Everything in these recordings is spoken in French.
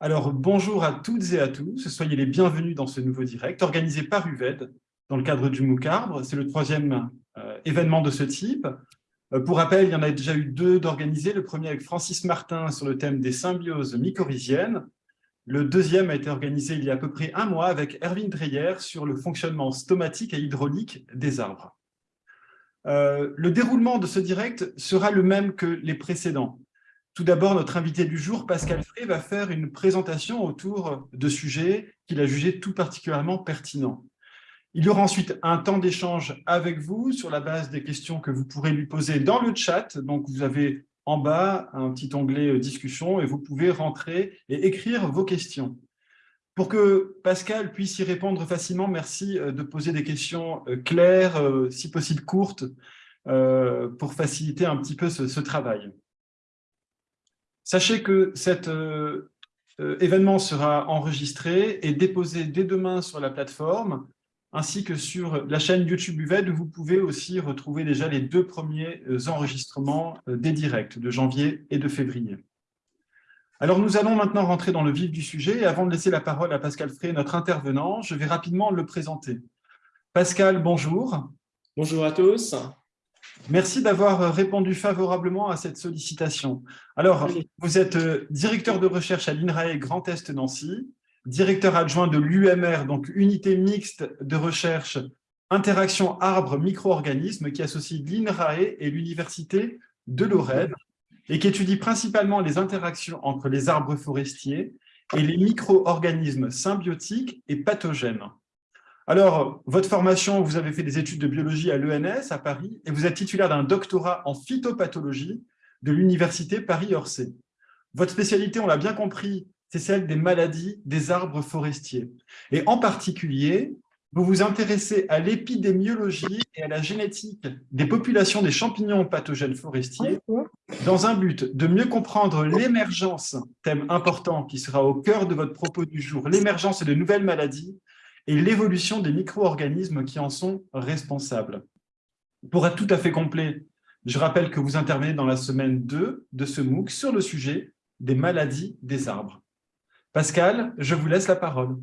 Alors, bonjour à toutes et à tous, soyez les bienvenus dans ce nouveau direct organisé par UVED dans le cadre du MOOC Arbre. C'est le troisième euh, événement de ce type. Euh, pour rappel, il y en a déjà eu deux d'organisés. Le premier avec Francis Martin sur le thème des symbioses mycorhiziennes. Le deuxième a été organisé il y a à peu près un mois avec Erwin Dreyer sur le fonctionnement stomatique et hydraulique des arbres. Euh, le déroulement de ce direct sera le même que les précédents. Tout d'abord, notre invité du jour, Pascal Frey, va faire une présentation autour de sujets qu'il a jugés tout particulièrement pertinents. Il y aura ensuite un temps d'échange avec vous sur la base des questions que vous pourrez lui poser dans le chat. Donc, vous avez en bas un petit onglet euh, « Discussion » et vous pouvez rentrer et écrire vos questions. Pour que Pascal puisse y répondre facilement, merci euh, de poser des questions euh, claires, si possible courtes, pour faciliter un petit peu ce travail. Sachez que cet euh, euh, événement sera enregistré et déposé dès demain sur la plateforme, ainsi que sur la chaîne YouTube UVED, où vous pouvez aussi retrouver déjà les deux premiers euh, enregistrements des directs de janvier et de février. Alors, nous allons maintenant rentrer dans le vif du sujet. Et avant de laisser la parole à Pascal Frey, notre intervenant, je vais rapidement le présenter. Pascal, bonjour. Bonjour à tous. Merci d'avoir répondu favorablement à cette sollicitation. Alors, vous êtes euh, directeur de recherche à l'INRAE Grand Est Nancy, directeur adjoint de l'UMR, donc unité mixte de recherche interaction arbre-micro-organismes qui associe l'INRAE et l'Université de Lorraine et qui étudie principalement les interactions entre les arbres forestiers et les micro-organismes symbiotiques et pathogènes. Alors, votre formation, vous avez fait des études de biologie à l'ENS à Paris et vous êtes titulaire d'un doctorat en phytopathologie de l'Université Paris-Orsay. Votre spécialité, on l'a bien compris, c'est celle des maladies des arbres forestiers. Et en particulier, vous vous intéressez à l'épidémiologie et à la génétique des populations des champignons pathogènes forestiers dans un but de mieux comprendre l'émergence, thème important qui sera au cœur de votre propos du jour, l'émergence de nouvelles maladies et l'évolution des micro-organismes qui en sont responsables. Pour être tout à fait complet, je rappelle que vous intervenez dans la semaine 2 de ce MOOC sur le sujet des maladies des arbres. Pascal, je vous laisse la parole.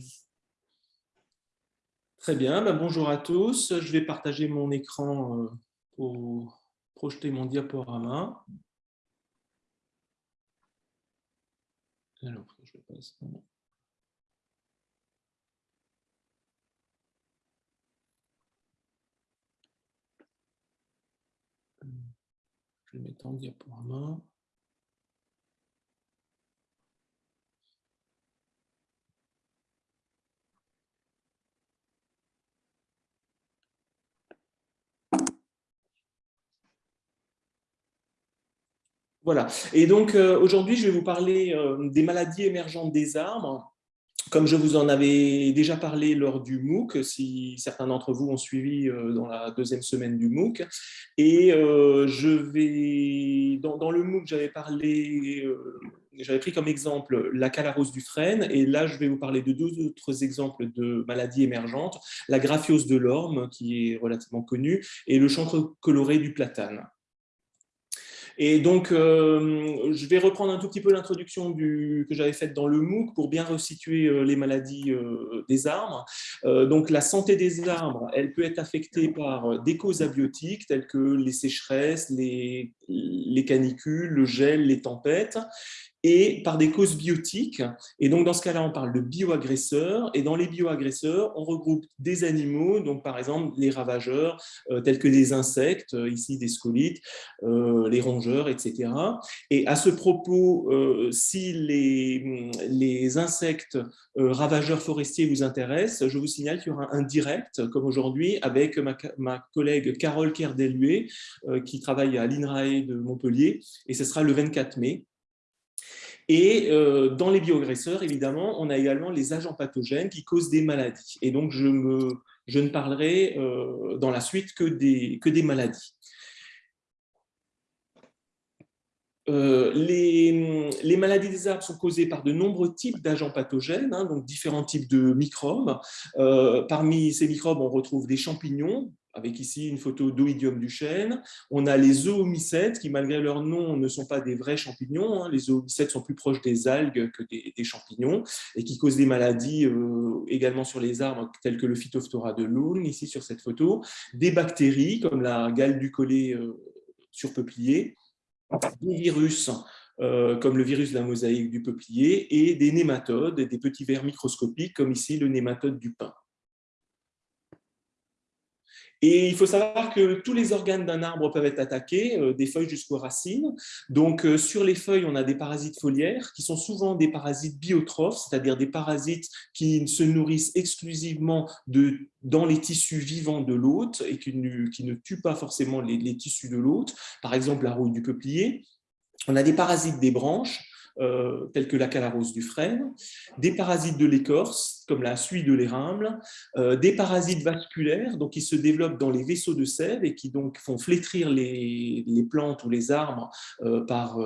Très bien, ben, bonjour à tous. Je vais partager mon écran euh, pour projeter mon diaporama. Alors, je passe. Je vais mettre en diaporama. Voilà. Et donc, euh, aujourd'hui, je vais vous parler euh, des maladies émergentes des arbres comme je vous en avais déjà parlé lors du MOOC, si certains d'entre vous ont suivi euh, dans la deuxième semaine du MOOC, et euh, je vais, dans, le MOOC, j'avais parlé, euh, j'avais pris comme exemple la calarose du frêne, et là, je vais vous parler de deux autres exemples de maladies émergentes, la graphiose de l'orme, qui est relativement connue, et le chancre coloré du platane. Et donc, euh, je vais reprendre un tout petit peu l'introduction que j'avais faite dans le MOOC pour bien resituer euh, les maladies euh, des arbres. donc, la santé des arbres, elle peut être affectée par des causes abiotiques telles que les sécheresses, les, les canicules, le gel, les tempêtes et par des causes biotiques. Et donc, dans ce cas-là, on parle de bioagresseurs. Et dans les bioagresseurs, on regroupe des animaux, donc par exemple les ravageurs, euh, tels que des insectes, euh, ici des scolites, euh, les rongeurs, etc. Et à ce propos, si les, les insectes ravageurs forestiers vous intéressent, je vous signale qu'il y aura un direct, comme aujourd'hui, avec ma, ma collègue Carole Kerdelué, qui travaille à l'INRAE de Montpellier, et ce sera le 24 mai. Et euh, dans les bioagresseurs, évidemment, on a également les agents pathogènes qui causent des maladies. Et donc, je, me, je ne parlerai euh, dans la suite que des, que des maladies. Euh, les, maladies des arbres sont causées par de nombreux types d'agents pathogènes, hein, donc différents types de microbes. parmi ces microbes, on retrouve des champignons, avec ici une photo d'Oidium du chêne. On a les zoomycètes qui, malgré leur nom, ne sont pas des vrais champignons. Hein. Les zoomycètes sont plus proches des algues que des, champignons et qui causent des maladies euh, également sur les arbres, telles que le Phytophthora de Loun, ici sur cette photo. Des bactéries, comme la gale du collet euh, sur peuplier. Des virus, euh, comme le virus de la mosaïque du peuplier, et des nématodes, des petits vers microscopiques, comme ici le nématode du pin. Et il faut savoir que tous les organes d'un arbre peuvent être attaqués, euh, des feuilles jusqu'aux racines. Donc, euh, sur les feuilles, on a des parasites foliaires qui sont souvent des parasites biotrophes, c'est-à-dire des parasites qui se nourrissent exclusivement de, dans les tissus vivants de l'hôte et qui ne, qui ne, tuent pas forcément les, tissus de l'hôte. Par exemple, la rouille du peuplier. On a des parasites des branches, euh, tels que la calarose du frêne, des parasites de l'écorce, comme la suie de l'érimble, euh, des parasites vasculaires, donc qui se développent dans les vaisseaux de sève et qui donc font flétrir les, plantes ou les arbres euh, par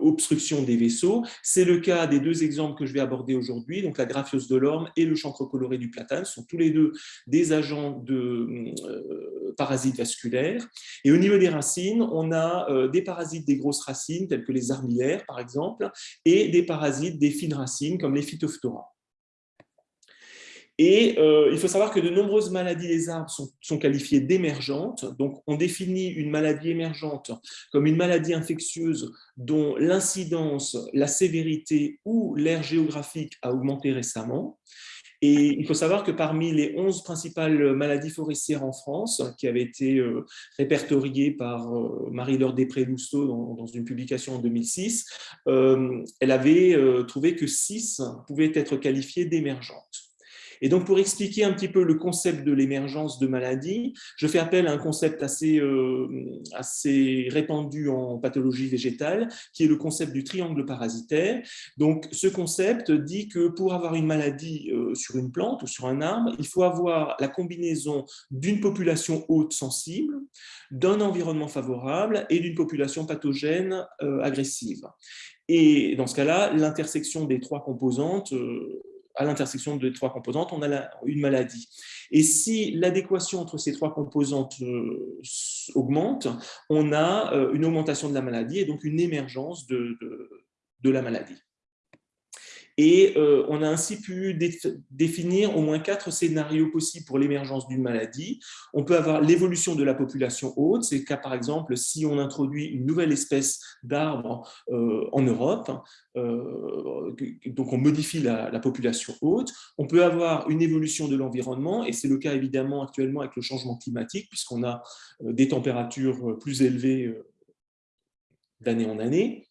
obstruction des vaisseaux. C'est le cas des deux exemples que je vais aborder aujourd'hui, donc la graphiose de l'orme et le chancre coloré du platane, sont tous les deux des agents de parasites vasculaires. Et au niveau des racines, on a des parasites des grosses racines, tels que les armillaires, par exemple, et des parasites des fines racines comme les phytophthora. Et euh, il faut savoir que de nombreuses maladies des arbres sont, qualifiées d'émergentes. Donc, on définit une maladie émergente comme une maladie infectieuse dont l'incidence, la sévérité ou l'aire géographique a augmenté récemment. Et il faut savoir que parmi les 11 principales maladies forestières en France, qui avaient été euh, répertoriées par euh, Marie-Laure Després-Lousteau dans, une publication en 2006, euh, elle avait trouvé que 6 pouvaient être qualifiées d'émergentes. Et donc, pour expliquer un petit peu le concept de l'émergence de maladies, je fais appel à un concept assez, euh, assez répandu en pathologie végétale, qui est le concept du triangle parasitaire. Donc, ce concept dit que pour avoir une maladie euh, sur une plante ou sur un arbre, il faut avoir la combinaison d'une population haute sensible, d'un environnement favorable et d'une population pathogène euh, agressive. Et dans ce cas-là, l'intersection des trois composantes à l'intersection de trois composantes, on a une maladie. Et si l'adéquation entre ces trois composantes euh, augmente, on a euh, une augmentation de la maladie et donc une émergence de la maladie. Et euh, on a ainsi pu définir au moins quatre scénarios possibles pour l'émergence d'une maladie. On peut avoir l'évolution de la population haute, c'est le cas par exemple si on introduit une nouvelle espèce d'arbre euh, en Europe, euh, donc on modifie la, population haute. On peut avoir une évolution de l'environnement, et c'est le cas évidemment actuellement avec le changement climatique, puisqu'on a des températures plus élevées d'année en année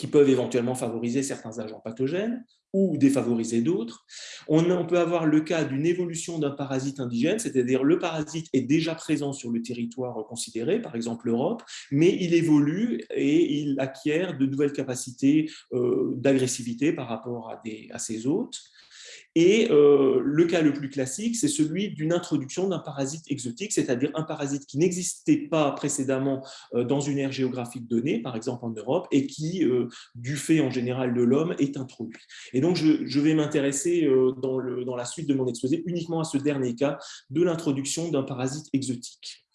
qui peuvent éventuellement favoriser certains agents pathogènes ou défavoriser d'autres. On, peut avoir le cas d'une évolution d'un parasite indigène, c'est-à-dire le parasite est déjà présent sur le territoire considéré, par exemple l'Europe, mais il évolue et il acquiert de nouvelles capacités euh, d'agressivité par rapport à, ses hôtes. Et euh, le cas le plus classique, c'est celui d'une introduction d'un parasite exotique, c'est-à-dire un parasite qui n'existait pas précédemment euh, dans une aire géographique donnée, par exemple en Europe, et qui, euh, du fait en général de l'homme, est introduit. Et donc, je, vais m'intéresser dans, dans la suite de mon exposé uniquement à ce dernier cas de l'introduction d'un parasite exotique.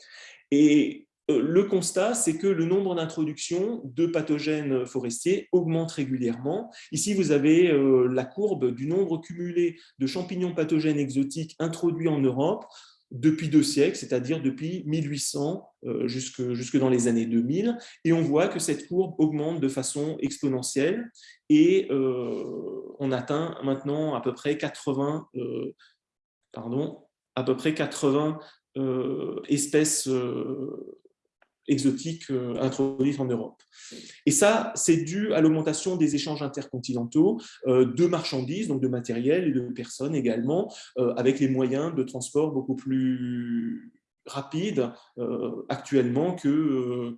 Et le constat, c'est que le nombre d'introductions de pathogènes forestiers augmente régulièrement. Ici, vous avez euh, la courbe du nombre cumulé de champignons pathogènes exotiques introduits en Europe depuis deux siècles, c'est-à-dire depuis 1800 euh, jusque, jusque dans les années 2000, et on voit que cette courbe augmente de façon exponentielle, et on atteint maintenant à peu près 80, pardon, à peu près 80 espèces exotiques euh, introduites en Europe. Et ça, c'est dû à l'augmentation des échanges intercontinentaux euh, de marchandises, donc de matériel et de personnes également, euh, avec les moyens de transport beaucoup plus rapides actuellement que,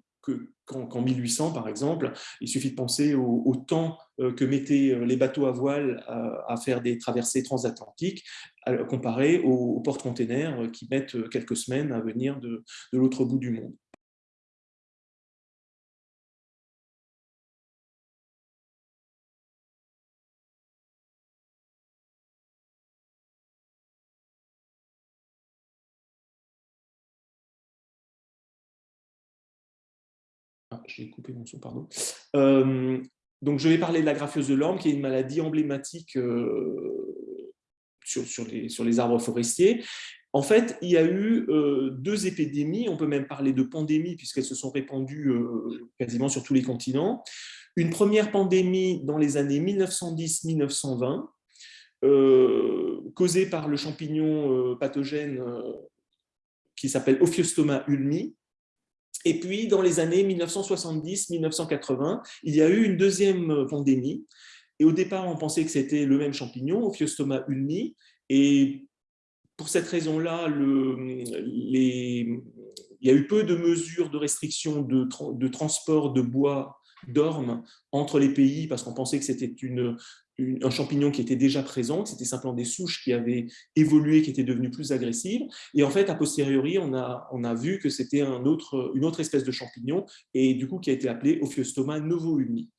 qu'en 1800, par exemple. Il suffit de penser au, temps que mettaient les bateaux à voile à, faire des traversées transatlantiques, comparé aux, porte-containers qui mettent quelques semaines à venir de l'autre bout du monde. Pardon. donc, je vais parler de la graphiose de l'orme, qui est une maladie emblématique sur, sur, les, sur les arbres forestiers. En fait, il y a eu deux épidémies, on peut même parler de pandémies puisqu'elles se sont répandues quasiment sur tous les continents. Une première pandémie dans les années 1910-1920, causée par le champignon pathogène qui s'appelle Ophiostoma ulmi. Et puis, dans les années 1970-1980, il y a eu une deuxième pandémie. Et au départ, on pensait que c'était le même champignon, Ophiostoma ulmi. Et pour cette raison-là, il y a eu peu de mesures de restriction de, de transport de bois d'ormes entre les pays parce qu'on pensait que c'était un champignon qui était déjà présent, c'était simplement des souches qui avaient évolué, qui étaient devenues plus agressives. Et en fait, a posteriori, on a, on a vu que c'était un autre, une autre espèce de champignon et du coup qui a été appelé Ophiostoma novoulmi.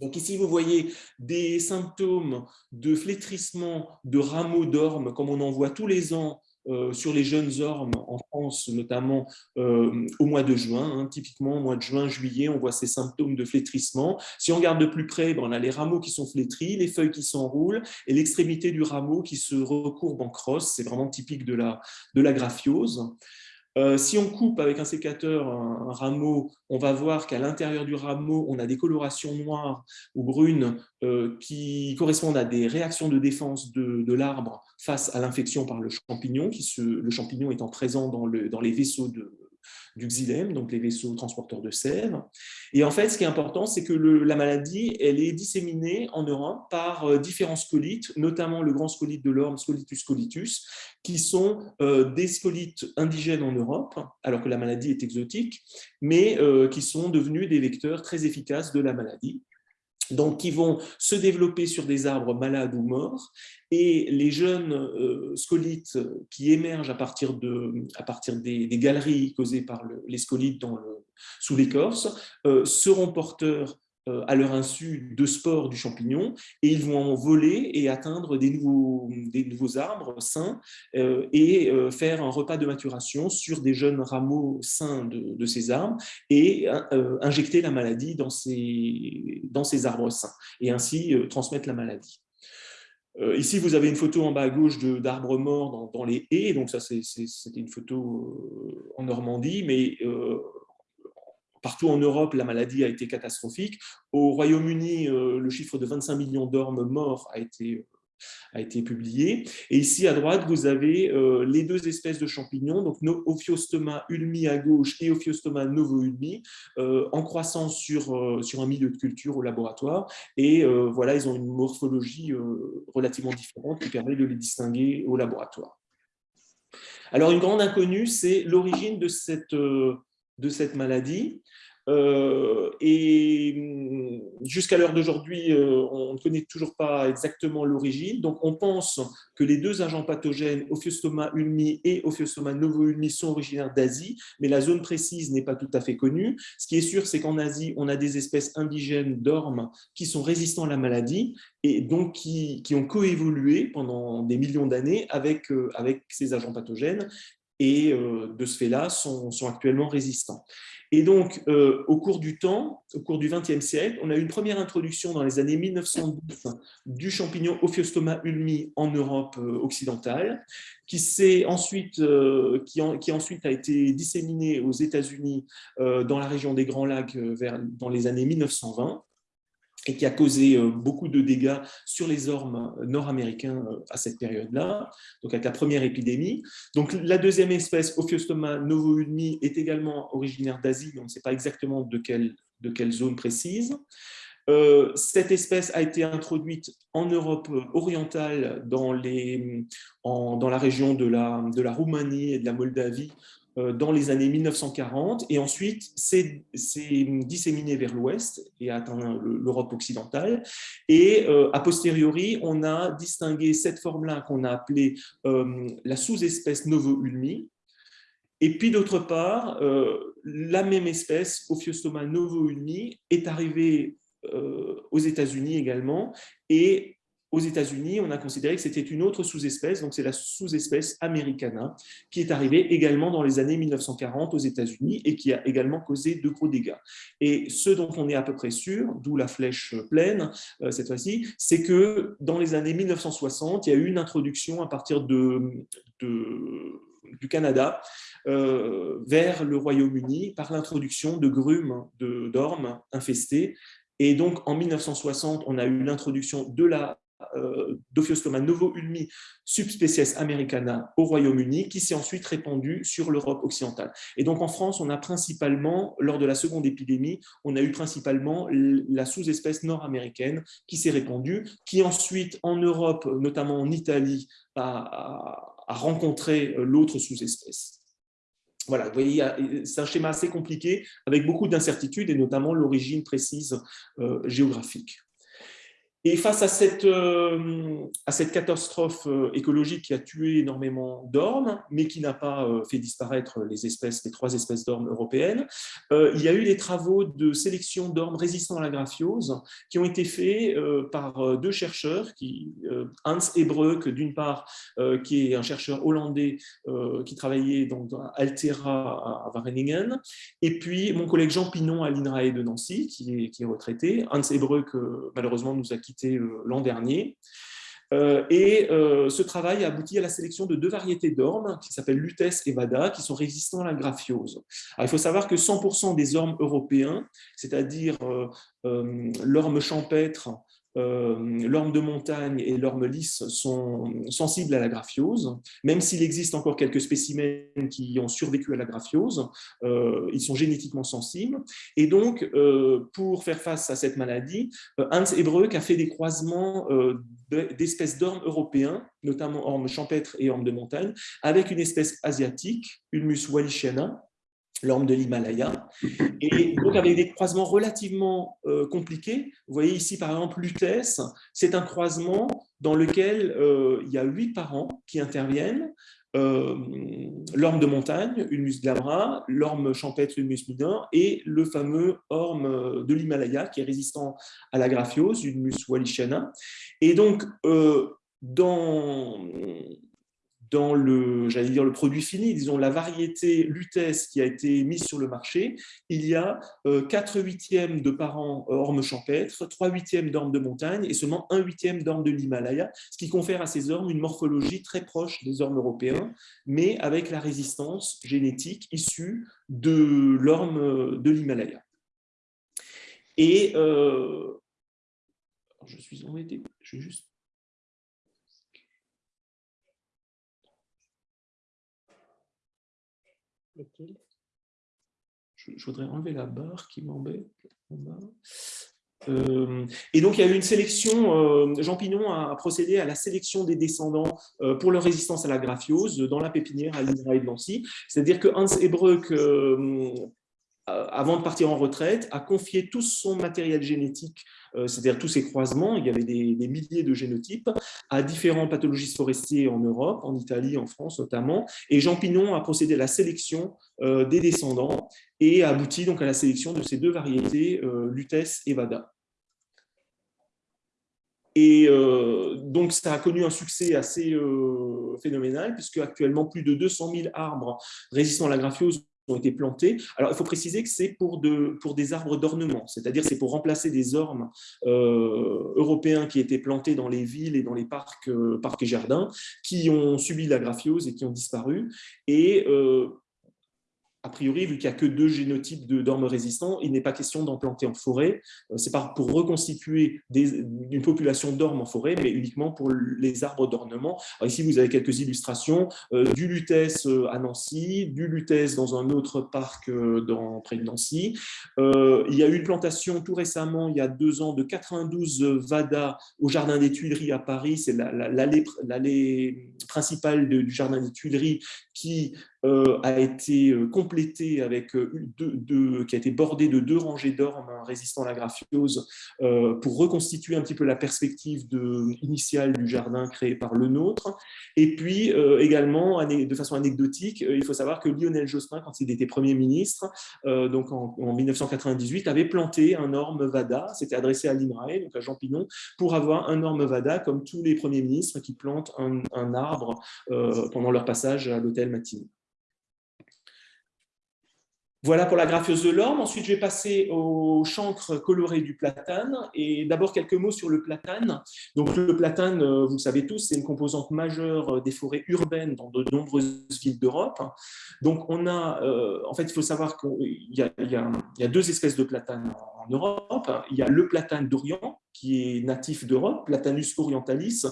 Donc ici, vous voyez des symptômes de flétrissement de rameaux d'ormes, comme on en voit tous les ans euh, sur les jeunes ormes en France, notamment euh, au mois de juin. Hein. typiquement, au mois de juin, juillet, on voit ces symptômes de flétrissement. Si on regarde de plus près, ben, on a les rameaux qui sont flétris, les feuilles qui s'enroulent et l'extrémité du rameau qui se recourbe en crosse. C'est vraiment typique de la, de la graphiose. Euh, si on coupe avec un sécateur un, rameau, on va voir qu'à l'intérieur du rameau, on a des colorations noires ou brunes euh, qui correspondent à des réactions de défense de, l'arbre face à l'infection par le champignon, qui le champignon étant présent dans, le, dans les vaisseaux de, du xylème, donc les vaisseaux transporteurs de sève. Et en fait, ce qui est important, c'est que la maladie, elle est disséminée en Europe par euh, différents scolites, notamment le grand scolite de l'orme, Scolitus scolitus, qui sont euh, des scolites indigènes en Europe, alors que la maladie est exotique, mais euh, qui sont devenus des vecteurs très efficaces de la maladie donc qui vont se développer sur des arbres malades ou morts, et les jeunes euh, scolites qui émergent à partir, de, à partir des, galeries causées par les scolites dans sous l'écorce euh, seront porteurs à leur insu de spores du champignon et ils vont en voler et atteindre des nouveaux, des nouveaux arbres sains euh, et euh, faire un repas de maturation sur des jeunes rameaux sains de, ces arbres et injecter la maladie dans ces, dans ces arbres sains et ainsi transmettre la maladie. Ici, vous avez une photo en bas à gauche d'arbres morts dans, dans, les haies. Donc ça, c'était une photo en Normandie, mais Partout en Europe, la maladie a été catastrophique. Au Royaume-Uni, euh, le chiffre de 25 millions d'ormes morts a été, euh, a été publié. Et ici, à droite, vous avez euh, les deux espèces de champignons, donc Ophiostoma ulmi à gauche et Ophiostoma novo-ulmi, en croissance sur, sur un milieu de culture au laboratoire. Et voilà, ils ont une morphologie relativement différente qui permet de les distinguer au laboratoire. Alors, une grande inconnue, c'est l'origine de cette de cette maladie. Euh, et hum, jusqu'à l'heure d'aujourd'hui, euh, on ne connaît toujours pas exactement l'origine. Donc, on pense que les deux agents pathogènes, Ophiostoma ulmi et Ophiostoma novo-ulmi, sont originaires d'Asie, mais la zone précise n'est pas tout à fait connue. Ce qui est sûr, c'est qu'en Asie, on a des espèces indigènes d'ormes qui sont résistants à la maladie et donc qui, qui ont coévolué pendant des millions d'années avec, euh, avec ces agents pathogènes et de ce fait-là sont, actuellement résistants. Et donc, euh, au cours du temps, au cours du XXe siècle, on a eu une première introduction dans les années 1910 du champignon Ophiostoma ulmi en Europe euh, occidentale, qui, ensuite, euh, qui, qui, ensuite a été disséminé aux États-Unis dans la région des Grands Lacs vers, dans les années 1920 et qui a causé euh, beaucoup de dégâts sur les ormes nord-américains euh, à cette période-là, donc avec la première épidémie. Donc la deuxième espèce, Ophiostoma novoulmi, est également originaire d'Asie, mais on ne sait pas exactement de quelle, de quelle zone précise. Euh, cette espèce a été introduite en Europe orientale, dans, les, dans la région de la, de la Roumanie et de la Moldavie, euh, dans les années 1940 et ensuite s'est disséminé vers l'ouest et a atteint l'Europe occidentale. Et euh, a posteriori, on a distingué cette forme-là qu'on a appelée euh, la sous-espèce Novo-Ulmi. Et puis d'autre part, la même espèce, Ophiostoma Novo-Ulmi, est arrivée aux États-Unis également et aux États-Unis, on a considéré que c'était une autre sous-espèce, donc c'est la sous-espèce americana, qui est arrivée également dans les années 1940 aux États-Unis et qui a également causé de gros dégâts. Et ce dont on est à peu près sûr, d'où la flèche pleine euh, cette fois-ci, c'est que dans les années 1960, il y a eu une introduction à partir de, du Canada euh, vers le Royaume-Uni par l'introduction de grumes d'ormes infestés et donc, en 1960, on a eu l'introduction de la euh, Dophiostoma novo-ulmi subspecies americana au Royaume-Uni, qui s'est ensuite répandue sur l'Europe occidentale. Et donc en France, on a principalement, lors de la seconde épidémie, on a eu principalement la sous-espèce nord-américaine qui s'est répandue, qui ensuite en Europe, notamment en Italie, a, rencontré l'autre sous-espèce. Voilà, vous voyez, c'est un schéma assez compliqué avec beaucoup d'incertitudes et notamment l'origine précise euh, géographique. Et face à cette, euh, à catastrophe euh, écologique qui a tué énormément d'ormes, mais qui n'a pas euh, fait disparaître les espèces, les trois espèces d'ormes européennes, il y a eu des travaux de sélection d'ormes résistants à la graphiose qui ont été faits par deux chercheurs, qui, Hans Ebreuk d'une part, qui est un chercheur hollandais qui travaillait donc dans Altera à Wageningen, et puis mon collègue Jean Pinon à l'INRAE de Nancy, qui est, qui est retraité. Hans Ebreuk, malheureusement, nous a quitté euh, l'an dernier. Euh, et euh, ce travail a abouti à la sélection de deux variétés d'ormes qui s'appellent Lutes et Vada, qui sont résistants à la graphiose. il faut savoir que 100% des ormes européens, c'est-à-dire l'orme champêtre, l'orme de montagne et l'orme lisse sont sensibles à la graphiose, même s'il existe encore quelques spécimens qui ont survécu à la graphiose, euh, ils sont génétiquement sensibles. Et donc, euh, pour faire face à cette maladie, Hans Ebreuk a fait des croisements d'espèces d'ormes européens, notamment ormes champêtre et ormes de montagne, avec une espèce asiatique, Ulmus wallichiana, l'orme de l'Himalaya, et donc avec des croisements relativement euh, compliqués. Vous voyez ici par exemple l'UTES, c'est un croisement dans lequel euh, il y a huit parents qui interviennent, euh, l'orme de montagne, Ulmus glabra, l'orme champêtre, Ulmus minor, et le fameux orme de l'Himalaya qui est résistant à la graphiose, Ulmus wallichiana. Et donc, dans dans le, dire le produit fini, disons la variété Lutèce qui a été mise sur le marché, il y a 4 euh, huitièmes de parents euh, ormes champêtres, 3 huitièmes d'ormes de montagne et seulement 1 huitième d'ormes de l'Himalaya, ce qui confère à ces ormes une morphologie très proche des ormes européens, mais avec la résistance génétique issue de l'orme de l'Himalaya. Et euh, je suis embêté, je vais juste je, voudrais enlever la barre qui m'embête. Euh, et donc, il y a eu une sélection, euh, Jean Pinon a procédé à la sélection des descendants euh, pour leur résistance à la graphiose dans la pépinière à l'INRA de Nancy. C'est-à-dire que Hans Ebreuk, avant de partir en retraite, a confié tout son matériel génétique euh, c'est-à-dire tous ces croisements, il y avait des, milliers de génotypes à différents pathologistes forestiers en Europe, en Italie, en France notamment, et Jean Pinon a procédé à la sélection euh, des descendants et a abouti donc à la sélection de ces deux variétés, euh, Lutèce et Vada. Et donc, ça a connu un succès assez phénoménal, puisque actuellement, plus de 200 000 arbres résistants à la graphiose ont été plantés. Alors, il faut préciser que c'est pour, de, pour des arbres d'ornement, c'est-à-dire c'est pour remplacer des ormes euh, européens qui étaient plantés dans les villes et dans les parcs, euh, parcs et jardins, qui ont subi la graphiose et qui ont disparu. Et euh, a priori, vu qu'il n'y a que deux génotypes d'ormes résistants, il n'est pas question d'en planter en forêt. Euh, c'est pas pour reconstituer une population d'ormes en forêt, mais uniquement pour les arbres d'ornement. Ici, vous avez quelques illustrations euh, du lutèce euh, à Nancy, du lutèce dans un autre parc dans, près de Nancy. il y a eu une plantation tout récemment, il y a deux ans, de 92 Vada au Jardin des Tuileries à Paris. C'est l'allée principale du Jardin des Tuileries qui a été euh, complété avec deux, qui a été bordé de deux rangées d'ormes résistant à la graphiose pour reconstituer un petit peu la perspective initiale du jardin créé par le nôtre. Et puis également, de façon anecdotique, il faut savoir que Lionel Jospin, quand il était Premier ministre, donc en, 1998, avait planté un orme Vada, c'était adressé à l'INRAE, donc à Jean Pinon, pour avoir un orme Vada comme tous les premiers ministres qui plantent un, un arbre pendant leur passage à l'hôtel Matignon. Voilà pour la graphiose de l'orme. Ensuite, je vais passer au chancre coloré du platane. Et d'abord, quelques mots sur le platane. Donc, le platane, euh, vous le savez tous, c'est une composante majeure euh, des forêts urbaines dans de nombreuses villes d'Europe. Donc, on a, euh, en fait, il faut savoir qu'il y, a deux espèces de platane en Europe. Il y a le platane d'Orient, qui est natif d'Europe, Platanus orientalis,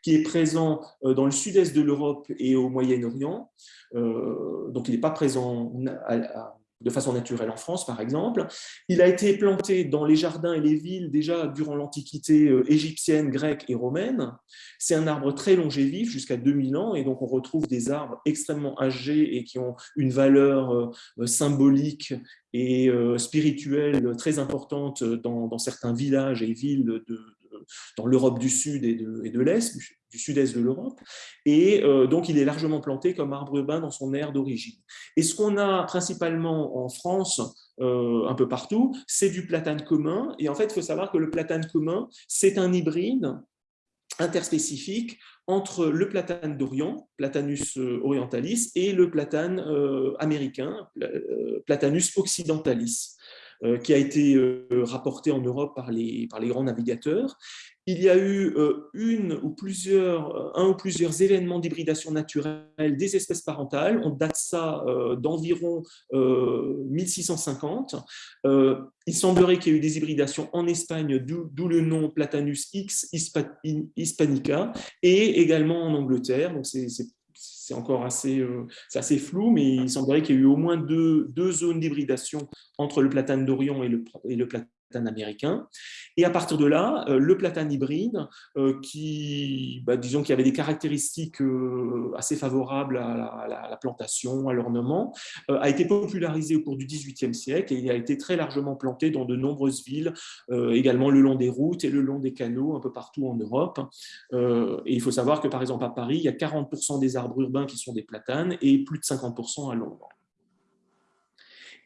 qui est présent dans le sud-est de l'Europe et au Moyen-Orient. donc, il n'est pas présent à, de façon naturelle en France, par exemple. Il a été planté dans les jardins et les villes déjà durant l'Antiquité euh, égyptienne, grecque et romaine. C'est un arbre très longévif, jusqu'à 2000 ans, et donc on retrouve des arbres extrêmement âgés et qui ont une valeur euh, symbolique et euh, spirituelle très importante dans, certains villages et villes de, dans l'Europe du Sud et de, l'Est, du, sud-est de l'Europe. Et euh, donc, il est largement planté comme arbre urbain dans son aire d'origine. Et ce qu'on a principalement en France, euh, un peu partout, c'est du platane commun. Et en fait, il faut savoir que le platane commun, c'est un hybride interspécifique entre le platane d'Orient, Platanus euh, orientalis, et le platane américain, Platanus occidentalis. Euh, qui a été euh, rapporté en Europe par les, grands navigateurs. Il y a eu euh, une ou plusieurs, un ou plusieurs événements d'hybridation naturelle des espèces parentales. On date ça d'environ 1650. Il semblerait qu'il y ait eu des hybridations en Espagne, d'où le nom Platanus X hispanica, et également en Angleterre. C'est encore assez, euh, assez flou, mais il semblerait qu'il y ait eu au moins deux, deux zones d'hybridation entre le platane d'Orient et le, et le platane américain. Et à partir de là, euh, le platane hybride, euh, qui, bah, avait des caractéristiques euh, assez favorables à la, plantation, à l'ornement, a été popularisé au cours du XVIIIe siècle et il a été très largement planté dans de nombreuses villes, également le long des routes et le long des canaux, un peu partout en Europe. et il faut savoir que, par exemple, à Paris, il y a 40% des arbres urbains qui sont des platanes et plus de 50% à Londres.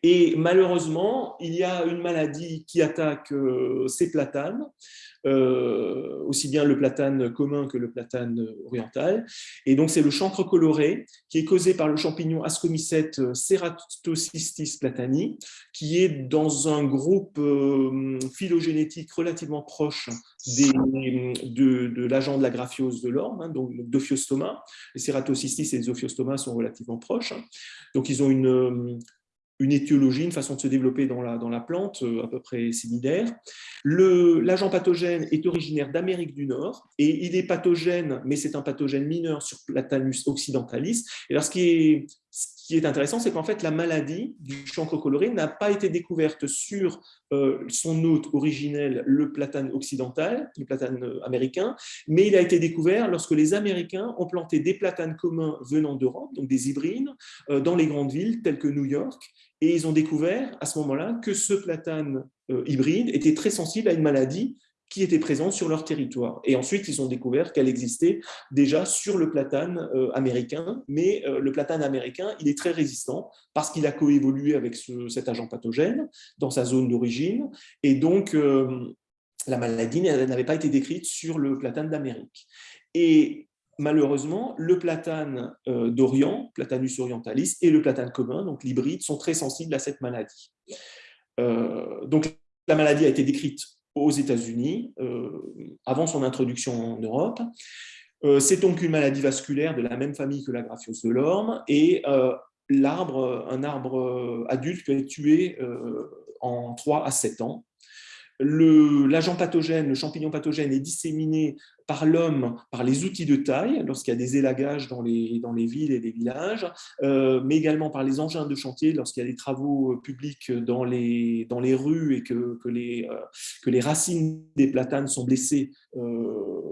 Et malheureusement, il y a une maladie qui attaque euh, ces platanes, euh, aussi bien le platane commun que le platane oriental. Et donc, c'est le chancre coloré qui est causé par le champignon Ascomycete ceratocystis platani, qui est dans un groupe euh, phylogénétique relativement proche de, l'agent de la graphiose de l'orme, hein, donc d'Ophiostoma. Les ceratocystis et les Ophiostoma sont relativement proches. Donc, ils ont une une étiologie, une façon de se développer dans la, dans la plante euh, à peu près similaire. L'agent pathogène est originaire d'Amérique du Nord et il est pathogène, mais c'est un pathogène mineur sur Platanus occidentalis. Et alors, ce qui est, qui est intéressant, c'est qu'en fait, la maladie du chancre coloré n'a pas été découverte sur euh, son hôte originel, le platane occidental, le platane euh, américain, mais il a été découvert lorsque les Américains ont planté des platanes communs venant d'Europe, donc des hybrides, dans les grandes villes telles que New York, et ils ont découvert à ce moment-là que ce platane euh, hybride était très sensible à une maladie qui était présente sur leur territoire. Et ensuite, ils ont découvert qu'elle existait déjà sur le platane euh, américain, mais euh, le platane américain, il est très résistant parce qu'il a coévolué avec cet agent pathogène dans sa zone d'origine, et donc la maladie n'avait pas été décrite sur le platane d'Amérique. Et malheureusement, le platane euh, d'Orient, Platanus orientalis, et le platane commun, donc l'hybride, sont très sensibles à cette maladie. Euh, donc, la maladie a été décrite aux États-Unis euh, avant son introduction en Europe. C'est donc une maladie vasculaire de la même famille que la graphiose de l'orme et l'arbre, un arbre adulte peut être tué en 3 à 7 ans l'agent pathogène, le champignon pathogène est disséminé par l'homme, par les outils de taille, lorsqu'il y a des élagages dans les, villes et les villages, euh, mais également par les engins de chantier, lorsqu'il y a des travaux publics dans les, rues et que, que les, euh, que les racines des platanes sont blessées. Euh,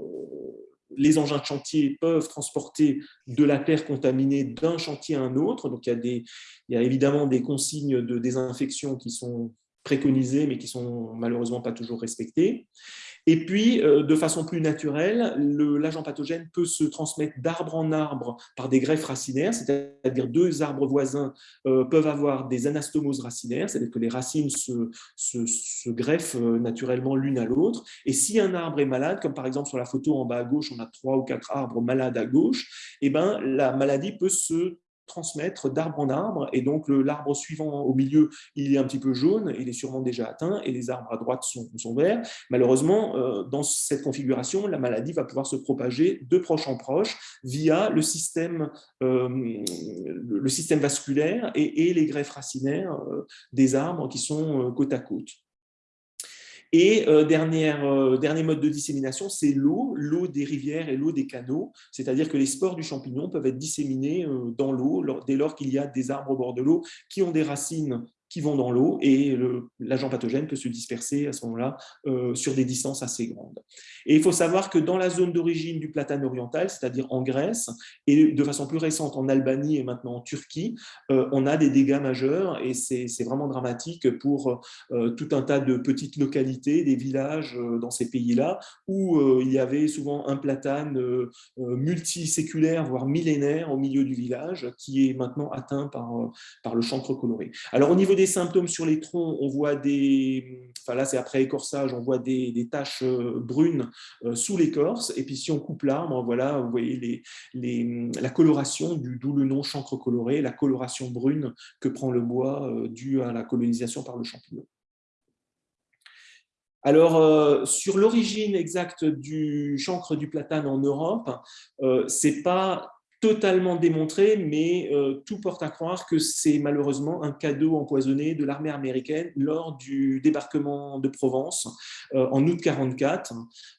les engins de chantier peuvent transporter de la terre contaminée d'un chantier à un autre. Donc, il y a évidemment des consignes de désinfection qui sont préconisées, mais qui sont malheureusement pas toujours respectées. Et puis, euh, de façon plus naturelle, l'agent pathogène peut se transmettre d'arbre en arbre par des greffes racinaires, c'est-à-dire deux arbres voisins euh, peuvent avoir des anastomoses racinaires, c'est-à-dire que les racines se, se, greffent euh, naturellement l'une à l'autre. Et si un arbre est malade, comme par exemple sur la photo en bas à gauche, on a trois ou quatre arbres malades à gauche, eh ben, la maladie peut se transmettre d'arbre en arbre. Et donc, l'arbre suivant au milieu, il est un petit peu jaune, il est sûrement déjà atteint, et les arbres à droite sont, verts. Malheureusement, euh, dans cette configuration, la maladie va pouvoir se propager de proche en proche via le système, euh, le système vasculaire et, les greffes racinaires euh, des arbres qui sont côte à côte. Et euh, euh, dernier mode de dissémination, c'est l'eau, l'eau des rivières et l'eau des canaux, c'est-à-dire que les spores du champignon peuvent être disséminés euh, dans l'eau dès lors qu'il y a des arbres au bord de l'eau qui ont des racines qui vont dans l'eau et l'agent pathogène peut se disperser à ce moment-là euh, sur des distances assez grandes. Et il faut savoir que dans la zone d'origine du platane oriental, c'est-à-dire en Grèce, et de façon plus récente en Albanie et maintenant en Turquie, euh, on a des dégâts majeurs et c'est vraiment dramatique pour euh, tout un tas de petites localités, des villages dans ces pays-là, où il y avait souvent un platane multiséculaire, voire millénaire au milieu du village, qui est maintenant atteint par, par le chancre coloré. Alors au niveau des symptômes sur les troncs, on voit des, enfin là c'est après écorçage, on voit des, taches euh, brunes euh, sous l'écorce, et puis si on coupe l'arbre, voilà, vous voyez les, la coloration, d'où le nom chancre coloré, la coloration brune que prend le bois euh, due à la colonisation par le champignon. Alors, sur l'origine exacte du chancre du platane en Europe, euh, c'est pas totalement démontré, mais euh, tout porte à croire que c'est malheureusement un cadeau empoisonné de l'armée américaine lors du débarquement de Provence euh, en août 44,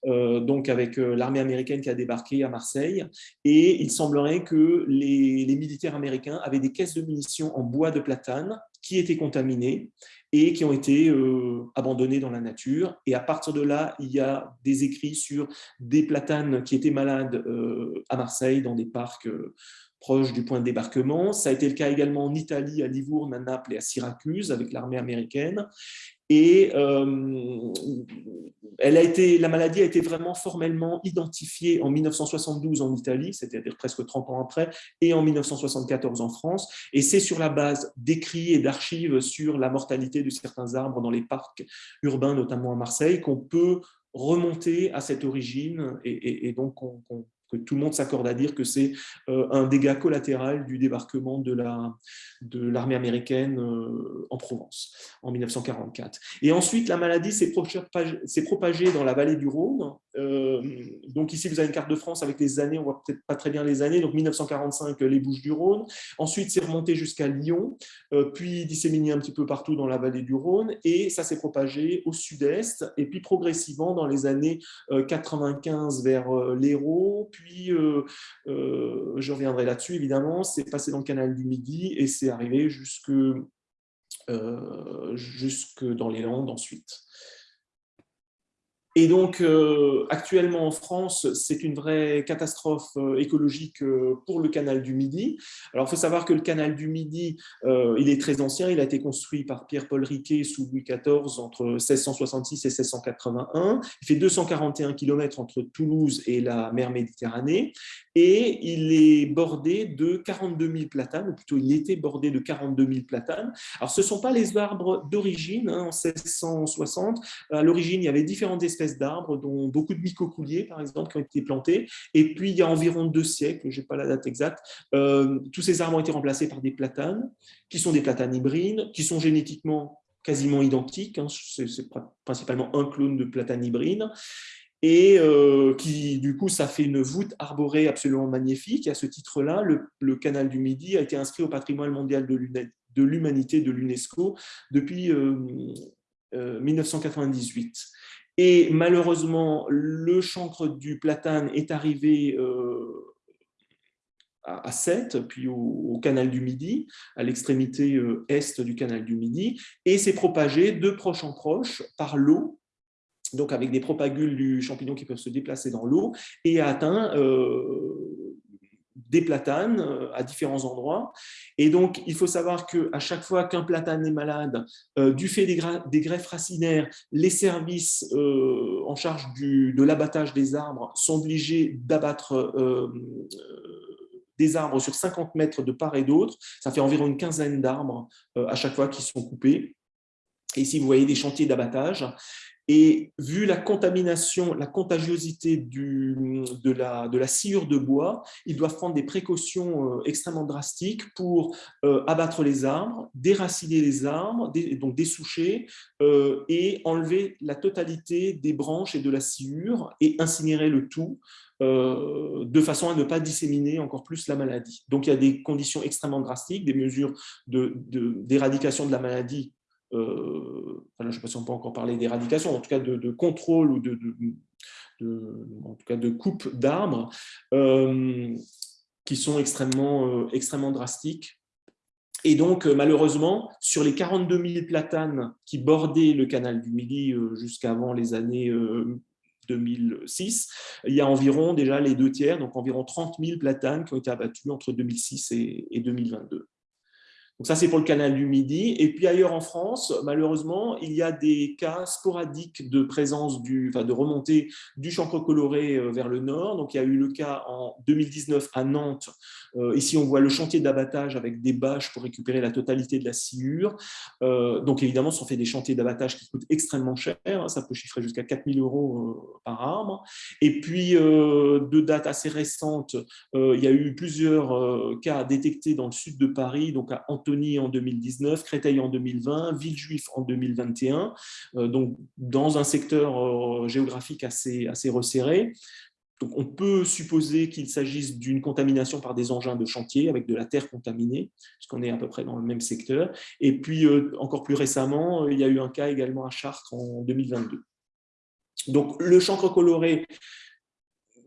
euh, donc avec l'armée américaine qui a débarqué à Marseille. Et il semblerait que les militaires américains avaient des caisses de munitions en bois de platane qui étaient contaminées et qui ont été euh, abandonnés dans la nature. Et à partir de là, il y a des écrits sur des platanes qui étaient malades euh, à Marseille, dans des parcs euh, proches du point de débarquement. Ça a été le cas également en Italie, à Livourne, à Naples et à Syracuse, avec l'armée américaine. Et elle a été, la maladie a été vraiment formellement identifiée en 1972 en Italie, c'est-à-dire presque 30 ans après, et en 1974 en France. Et c'est sur la base d'écrits et d'archives sur la mortalité de certains arbres dans les parcs urbains, notamment à Marseille, qu'on peut remonter à cette origine et, donc qu'on tout le monde s'accorde à dire que c'est euh, un dégât collatéral du débarquement de l'armée américaine euh, en Provence en 1944. Et ensuite, la maladie s'est propagée dans la vallée du Rhône. Euh, donc ici, vous avez une carte de France avec les années, on voit peut-être pas très bien les années, donc 1945, les Bouches du Rhône. Ensuite, c'est remonté jusqu'à Lyon, puis disséminé un petit peu partout dans la vallée du Rhône, et ça s'est propagé au sud-est, et puis progressivement dans les années 95 vers l'Hérault, puis euh, euh, je reviendrai là-dessus évidemment, c'est passé dans le canal du Midi et c'est arrivé jusque, euh, jusque dans les Landes ensuite. Et donc, euh, actuellement en France, c'est une vraie catastrophe euh, écologique euh, pour le canal du Midi. Alors, il faut savoir que le canal du Midi, il est très ancien. Il a été construit par Pierre-Paul Riquet sous Louis XIV entre 1666 et 1681. Il fait 241 km entre Toulouse et la mer Méditerranée. Et il est bordé de 42 000 platanes, ou plutôt il était bordé de 42 000 platanes. Alors, ce ne sont pas les arbres d'origine. Hein, en 1660, à l'origine, il y avait différentes espèces d'arbres, dont beaucoup de mycocouliers, par exemple, qui ont été plantés. Et puis, il y a environ deux siècles, je n'ai pas la date exacte, euh, tous ces arbres ont été remplacés par des platanes, qui sont des platanes hybrides, qui sont génétiquement quasiment identiques. Hein. C'est principalement un clone de platane hybride et euh, qui, du coup, ça fait une voûte arborée absolument magnifique. Et à ce titre-là, le, canal du Midi a été inscrit au patrimoine mondial de l'humanité de l'UNESCO depuis 1998. Euh, et malheureusement, le chancre du platane est arrivé euh, à Sète, puis au, canal du Midi, à l'extrémité euh, est du canal du Midi, et s'est propagé de proche en proche par l'eau donc avec des propagules du champignon qui peuvent se déplacer dans l'eau, et a atteint des platanes euh, à différents endroits. Et donc, il faut savoir qu'à chaque fois qu'un platane est malade, euh, du fait des, greffes racinaires, les services euh, en charge de l'abattage des arbres sont obligés d'abattre des arbres sur 50 mètres de part et d'autre. Ça fait environ une quinzaine d'arbres à chaque fois qui sont coupés. Et ici, vous voyez des chantiers d'abattage. Et vu la contamination, la contagiosité du, de, la, de, la, sciure de bois, ils doivent prendre des précautions euh, extrêmement drastiques pour euh, abattre les arbres, déraciner les arbres, donc dessoucher, euh, et enlever la totalité des branches et de la sciure et incinérer le tout de façon à ne pas disséminer encore plus la maladie. Donc il y a des conditions extrêmement drastiques, des mesures d'éradication de, de la maladie euh, je ne sais pas si on peut encore parler d'éradication, en tout cas de, contrôle ou de, en tout cas de coupe d'arbres, euh, qui sont extrêmement, euh, extrêmement drastiques. Et donc, malheureusement, sur les 42 000 platanes qui bordaient le canal du Midi jusqu'avant les années 2006, il y a environ déjà les deux tiers, donc environ 30 000 platanes qui ont été abattus entre 2006 et 2022. Donc ça, c'est pour le canal du Midi. Et puis ailleurs en France, malheureusement, il y a des cas sporadiques de présence, du, enfin de remontée du chancre coloré euh, vers le nord. Donc il y a eu le cas en 2019 à Nantes. Euh, ici, on voit le chantier d'abattage avec des bâches pour récupérer la totalité de la sciure. Euh, donc évidemment, ça fait des chantiers d'abattage qui coûtent extrêmement cher. Ça peut chiffrer jusqu'à 4000 euros par arbre. Et puis, de date assez récente, il y a eu plusieurs cas détectés dans le sud de Paris, donc à Antony en 2019, Créteil en 2020, Villejuif en 2021, euh, donc dans un secteur euh, géographique assez, assez resserré. Donc, on peut supposer qu'il s'agisse d'une contamination par des engins de chantier avec de la terre contaminée, puisqu'on est à peu près dans le même secteur. Et puis, euh, encore plus récemment, il y a eu un cas également à Chartres en 2022. Donc, le chancre coloré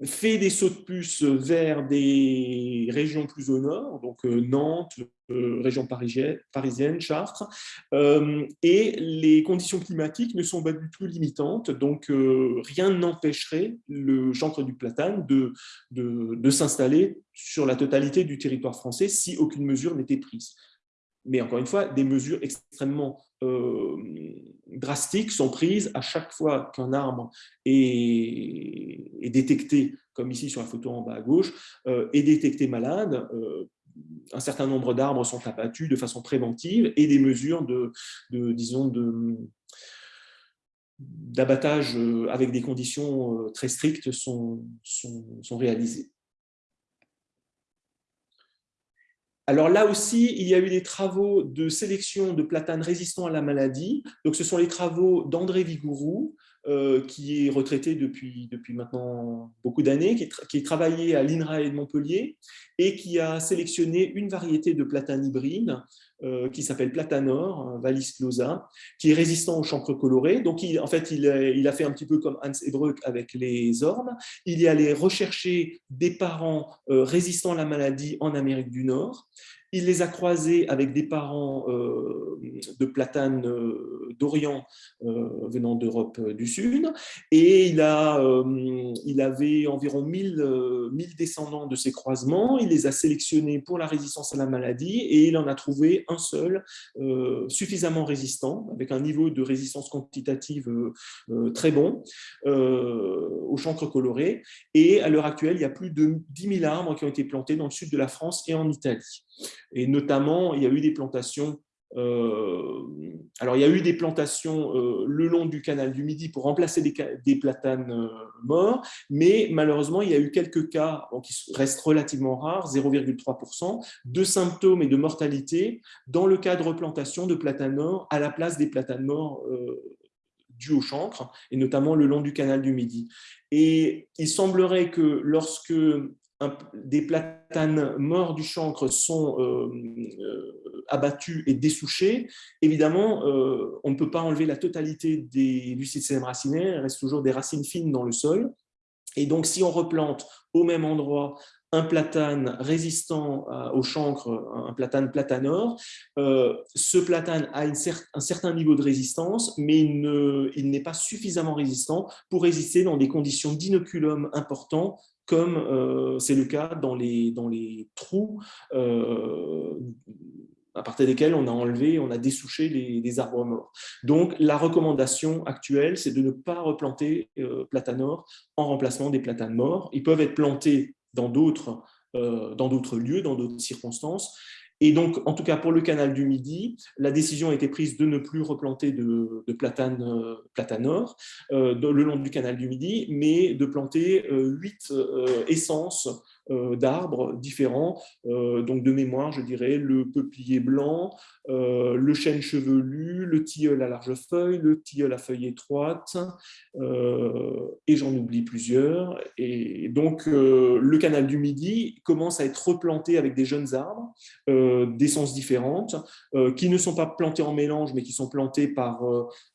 fait des sauts de puce vers des régions plus au nord, donc euh, Nantes, euh, région parisienne, Chartres, euh, et les conditions climatiques ne sont pas du tout limitantes, donc rien n'empêcherait le chancre du platane de s'installer sur la totalité du territoire français si aucune mesure n'était prise. Mais encore une fois, des mesures extrêmement euh, drastiques sont prises à chaque fois qu'un arbre est, détecté, comme ici sur la photo en bas à gauche, euh, est détecté malade. Euh, un certain nombre d'arbres sont abattus de façon préventive et des mesures de, disons, d'abattage avec des conditions très strictes sont réalisées. Alors là aussi, il y a eu des travaux de sélection de platanes résistants à la maladie. Donc, ce sont les travaux d'André Vigourou, qui est retraité depuis, depuis maintenant beaucoup d'années, qui, qui travaillé à l'INRAE de Montpellier et qui a sélectionné une variété de platane hybride euh, qui s'appelle Platanor, Valis closa, qui est résistant au chancre coloré. Donc, en fait, il, a fait un petit peu comme Hans Ebruck avec les ormes. Il est allé rechercher des parents euh, résistants à la maladie en Amérique du Nord. Il les a croisés avec des parents euh, de platanes euh, d'Orient euh, venant d'Europe du Sud. Et il, a, il avait environ 1000, 1000 descendants de ces croisements. Il les a sélectionnés pour la résistance à la maladie et il en a trouvé un seul suffisamment résistant, avec un niveau de résistance quantitative très bon au chancre coloré. Et à l'heure actuelle, il y a plus de 10 000 arbres qui ont été plantés dans le sud de la France et en Italie. Et notamment, il y a eu des plantations euh, alors, il y a eu des plantations euh, le long du canal du Midi pour remplacer des, platanes euh, morts, mais malheureusement, il y a eu quelques cas qui restent relativement rares, 0,3%, de symptômes et de mortalité dans le cas de replantation de platanes morts à la place des platanes morts dus au chancre, et notamment le long du canal du Midi. Et il semblerait que lorsque des platanes morts du chancre sont euh, euh, abattus et dessouchés, évidemment, euh, on ne peut pas enlever la totalité des, du système racinaire, il reste toujours des racines fines dans le sol. Et donc, si on replante au même endroit un platane résistant au chancre, un platane platanor. ce platane a un certain niveau de résistance, mais il n'est pas suffisamment résistant pour résister dans des conditions d'inoculum importants comme c'est le cas dans les, dans les trous à partir desquels on a enlevé, on a dessouché les, arbres morts. Donc, la recommandation actuelle, c'est de ne pas replanter euh, platanor en remplacement des platanes morts. Ils peuvent être plantés dans d'autres euh, lieux, dans d'autres circonstances. Et donc, en tout cas, pour le canal du Midi, la décision a été prise de ne plus replanter de, de platane, euh, platanor euh, le long du canal du Midi, mais de planter huit essences euh, d'arbres différents. Euh, donc de mémoire, je dirais le peuplier blanc, euh, le chêne chevelu, le tilleul à large feuille, le tilleul à feuille étroite, et j'en oublie plusieurs. Et donc le canal du Midi commence à être replanté avec des jeunes arbres d'essences différentes, qui ne sont pas plantés en mélange, mais qui sont plantés par,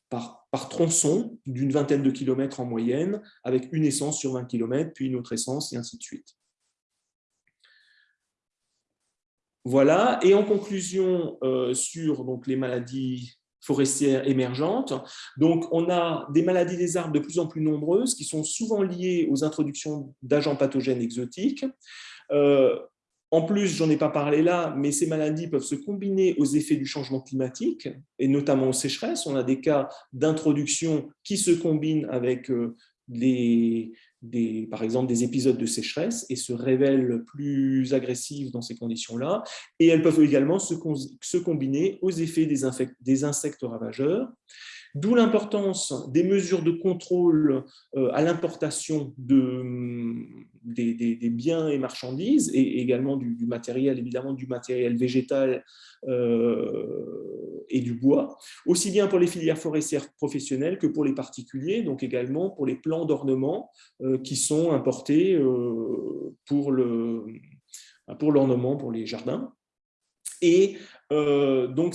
par, par, tronçon d'une vingtaine de kilomètres en moyenne, avec une essence sur 20 kilomètres, puis une autre essence, et ainsi de suite. Voilà, et en conclusion euh, sur les maladies forestières émergentes, donc on a des maladies des arbres de plus en plus nombreuses qui sont souvent liées aux introductions d'agents pathogènes exotiques. Euh, en plus, j'en ai pas parlé là, mais ces maladies peuvent se combiner aux effets du changement climatique, et notamment aux sécheresses. On a des cas d'introduction qui se combinent avec euh, les, par exemple des épisodes de sécheresse et se révèlent plus agressives dans ces conditions-là. Et elles peuvent également se, combiner aux effets des, insectes ravageurs. D'où l'importance des mesures de contrôle euh, à l'importation de, des, des, biens et marchandises et également du, matériel, évidemment du matériel végétal euh, et du bois, aussi bien pour les filières forestières professionnelles que pour les particuliers, donc également pour les plants d'ornement euh, qui sont importés pour l'ornement, pour, pour les jardins. Et donc,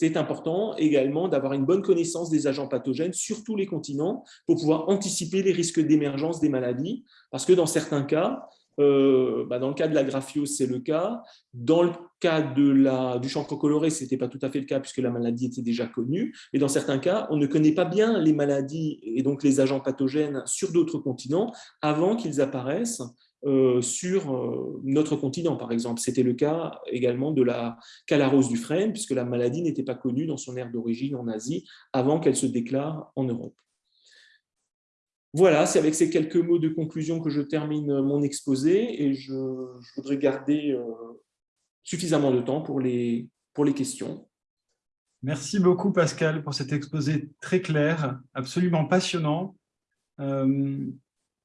c'est important également d'avoir une bonne connaissance des agents pathogènes sur tous les continents pour pouvoir anticiper les risques d'émergence des maladies, parce que dans certains cas, euh, bah, dans le cas de la graphiose, c'est le cas. Dans le cas de la, du chancre coloré, ce n'était pas tout à fait le cas puisque la maladie était déjà connue. Et dans certains cas, on ne connaît pas bien les maladies et donc les agents pathogènes sur d'autres continents avant qu'ils apparaissent euh, sur euh, notre continent, par exemple. C'était le cas également de la calarose du frêne, puisque la maladie n'était pas connue dans son aire d'origine en Asie avant qu'elle se déclare en Europe. Voilà, c'est avec ces quelques mots de conclusion que je termine mon exposé et je, voudrais garder euh, suffisamment de temps pour les, pour les questions. Merci beaucoup Pascal pour cet exposé très clair, absolument passionnant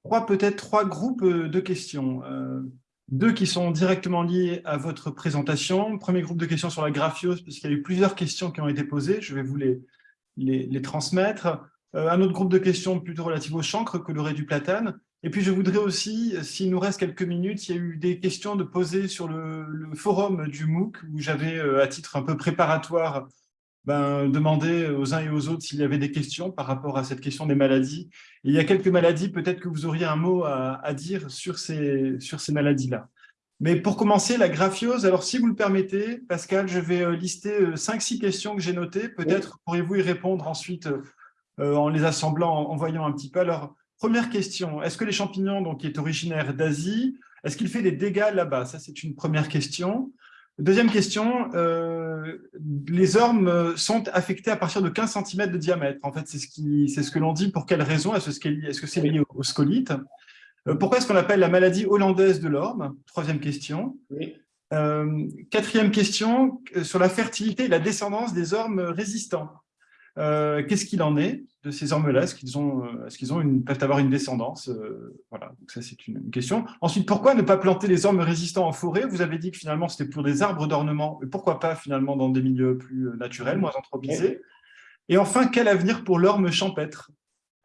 trois peut-être trois groupes euh, de questions. Euh, deux qui sont directement liés à votre présentation. Premier groupe de questions sur la graphiose, parce qu'il y a eu plusieurs questions qui ont été posées. Je vais vous les, les, transmettre. Euh, un autre groupe de questions plutôt relatif au chancre, coloré du platane. Et puis, je voudrais aussi, s'il nous reste quelques minutes, il y a eu des questions de poser sur le, le forum du MOOC, où j'avais, à titre un peu préparatoire, ben, demander aux uns et aux autres s'il y avait des questions par rapport à cette question des maladies. il y a quelques maladies, peut-être que vous auriez un mot à, dire sur ces, sur ces maladies-là. Mais pour commencer, la graphiose, alors si vous le permettez, Pascal, je vais euh, lister euh, cinq, six questions que j'ai notées. Peut-être pourriez-vous y répondre ensuite euh, en les assemblant, en, voyant un petit peu. Alors, première question, est-ce que les champignons, donc, qui est originaire d'Asie, est-ce qu'il fait des dégâts là-bas? Ça, c'est une première question. Deuxième question, euh, les ormes sont affectés à partir de 15 cm de diamètre. En fait, c'est ce, ce que l'on dit. Pour quelle raison Est-ce que c'est lié au, scolite? Euh, Pourquoi est-ce qu'on appelle la maladie hollandaise de l'orme? Troisième question. Euh, quatrième question, sur la fertilité et la descendance des ormes résistants. Euh, qu'est-ce qu'il en est de ces ormes-là Est-ce qu'ils euh, est qu'ils peuvent avoir une descendance euh, Voilà, donc ça c'est une, question. Ensuite, pourquoi ne pas planter les ormes résistants en forêt? Vous avez dit que finalement c'était pour des arbres d'ornement, mais pourquoi pas finalement dans des milieux plus naturels, moins anthropisés? Et enfin, quel avenir pour l'orme champêtre?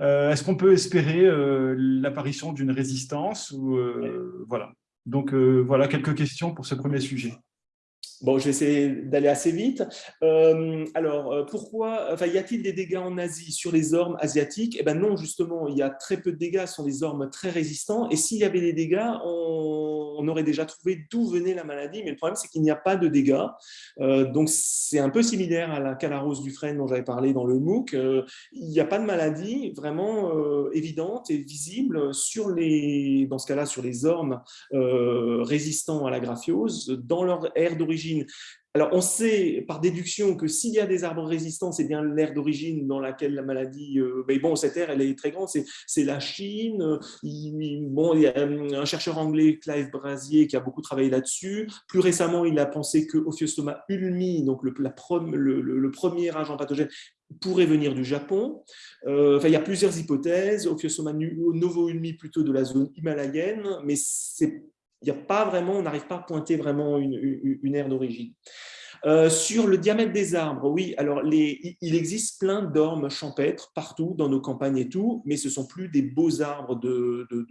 Est-ce qu'on peut espérer l'apparition d'une résistance ou, Voilà. Donc voilà quelques questions pour ce premier sujet. Bon, je vais essayer d'aller assez vite. Euh, alors, euh, pourquoi enfin, Y a-t-il des dégâts en Asie sur les ormes asiatiques? Eh bien non, justement, il y a très peu de dégâts, sont des ormes très résistants. Et s'il y avait des dégâts, on aurait déjà trouvé d'où venait la maladie, mais le problème, c'est qu'il n'y a pas de dégâts. donc, c'est un peu similaire à la calarose du frêne dont j'avais parlé dans le MOOC. il n'y a pas de maladie vraiment évidente et visible sur les, dans ce cas-là, sur les ormes résistants à la graphiose dans leur aire d'origine. Alors, on sait par déduction que s'il y a des arbres résistants, c'est bien l'aire d'origine dans laquelle la maladie... Euh, mais bon, cette aire, elle est très grande, c'est la Chine. Il, bon, y a un chercheur anglais, Clive Brasier, qui a beaucoup travaillé là-dessus. Plus récemment, il a pensé que Ophiostoma ulmi, donc le, premier agent pathogène, pourrait venir du Japon. Euh, enfin, il y a plusieurs hypothèses. Ophiostoma novo-ulmi plutôt de la zone himalayenne, mais c'est il n'y a pas vraiment, on n'arrive pas à pointer vraiment une, aire d'origine. Euh, sur le diamètre des arbres, oui, alors il existe plein d'ormes champêtres partout dans nos campagnes et tout, mais ce ne sont plus des beaux arbres de, de,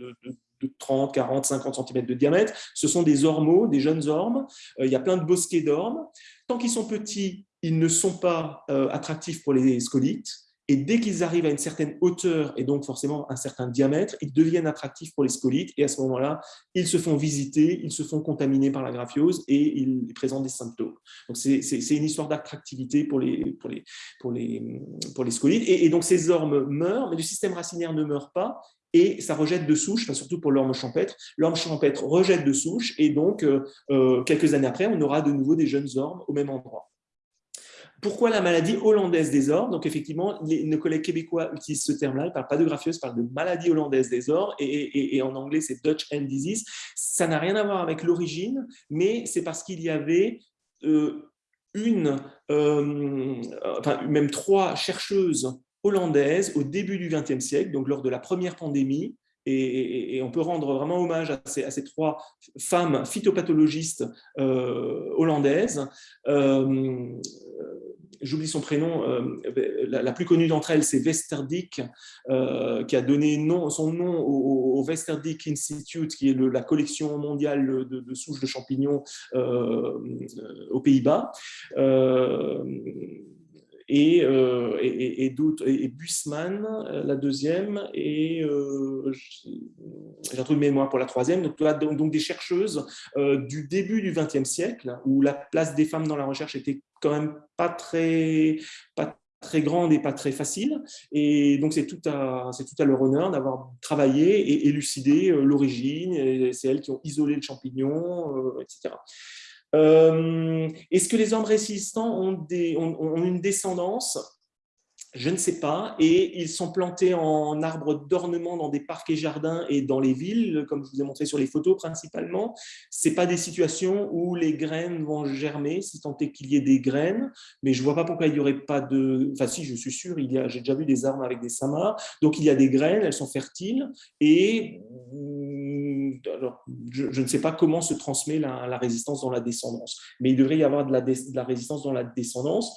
de, 30, 40, 50 cm de diamètre, ce sont des ormeaux, des jeunes ormes, euh, il y a plein de bosquets d'ormes. Tant qu'ils sont petits, ils ne sont pas euh, attractifs pour les scolites, et dès qu'ils arrivent à une certaine hauteur et donc forcément un certain diamètre, ils deviennent attractifs pour les scolites et à ce moment-là, ils se font visiter, ils se font contaminer par la graphiose et ils présentent des symptômes. Donc c'est une histoire d'attractivité pour les, pour, les, pour, les, pour les scolites. Et, donc ces ormes meurent, mais le système racinaire ne meurt pas et ça rejette de souche, surtout pour l'orme champêtre. L'orme champêtre rejette de souche et donc euh, euh, quelques années après, on aura de nouveau des jeunes ormes au même endroit. Pourquoi la maladie hollandaise des ors Donc, effectivement, nos collègues québécois utilisent ce terme-là. Ils ne parlent pas de graphiose, ils parlent de maladie hollandaise des ors. Et, en anglais, c'est Dutch End Disease. Ça n'a rien à voir avec l'origine, mais c'est parce qu'il y avait euh, une, euh, enfin, même trois chercheuses hollandaises au début du XXe siècle, donc lors de la première pandémie, et, on peut rendre vraiment hommage à ces, trois femmes phytopathologistes euh, hollandaises j'oublie son prénom, euh, la, plus connue d'entre elles, c'est Westerdick, euh, qui a donné son nom au, Westerdick Institute, qui est la collection mondiale de, souches de champignons euh, aux Pays-Bas. Et, et, et, et, Bussmann, la deuxième, et j'ai un truc de mémoire pour la troisième, donc, donc des chercheuses du début du XXe siècle, où la place des femmes dans la recherche était quand même pas très, pas très grande et pas très facile. Et donc, c'est tout, à, tout à leur honneur d'avoir travaillé et élucidé euh, l'origine. C'est elles qui ont isolé le champignon, euh, etc. Euh, est-ce que les hommes résistants ont, une descendance? Je ne sais pas. Et ils sont plantés en arbres d'ornement dans des parcs et jardins et dans les villes, comme je vous ai montré sur les photos principalement. Ce pas des situations où les graines vont germer, si tant est qu'il y ait des graines. Mais je ne vois pas pourquoi il n'y aurait pas de... Enfin si, je suis sûr, j'ai déjà vu des arbres avec des samas. Donc il y a des graines, elles sont fertiles. Et je, ne sais pas comment se transmet la, résistance dans la descendance. Mais il devrait y avoir de la, de la résistance dans la descendance.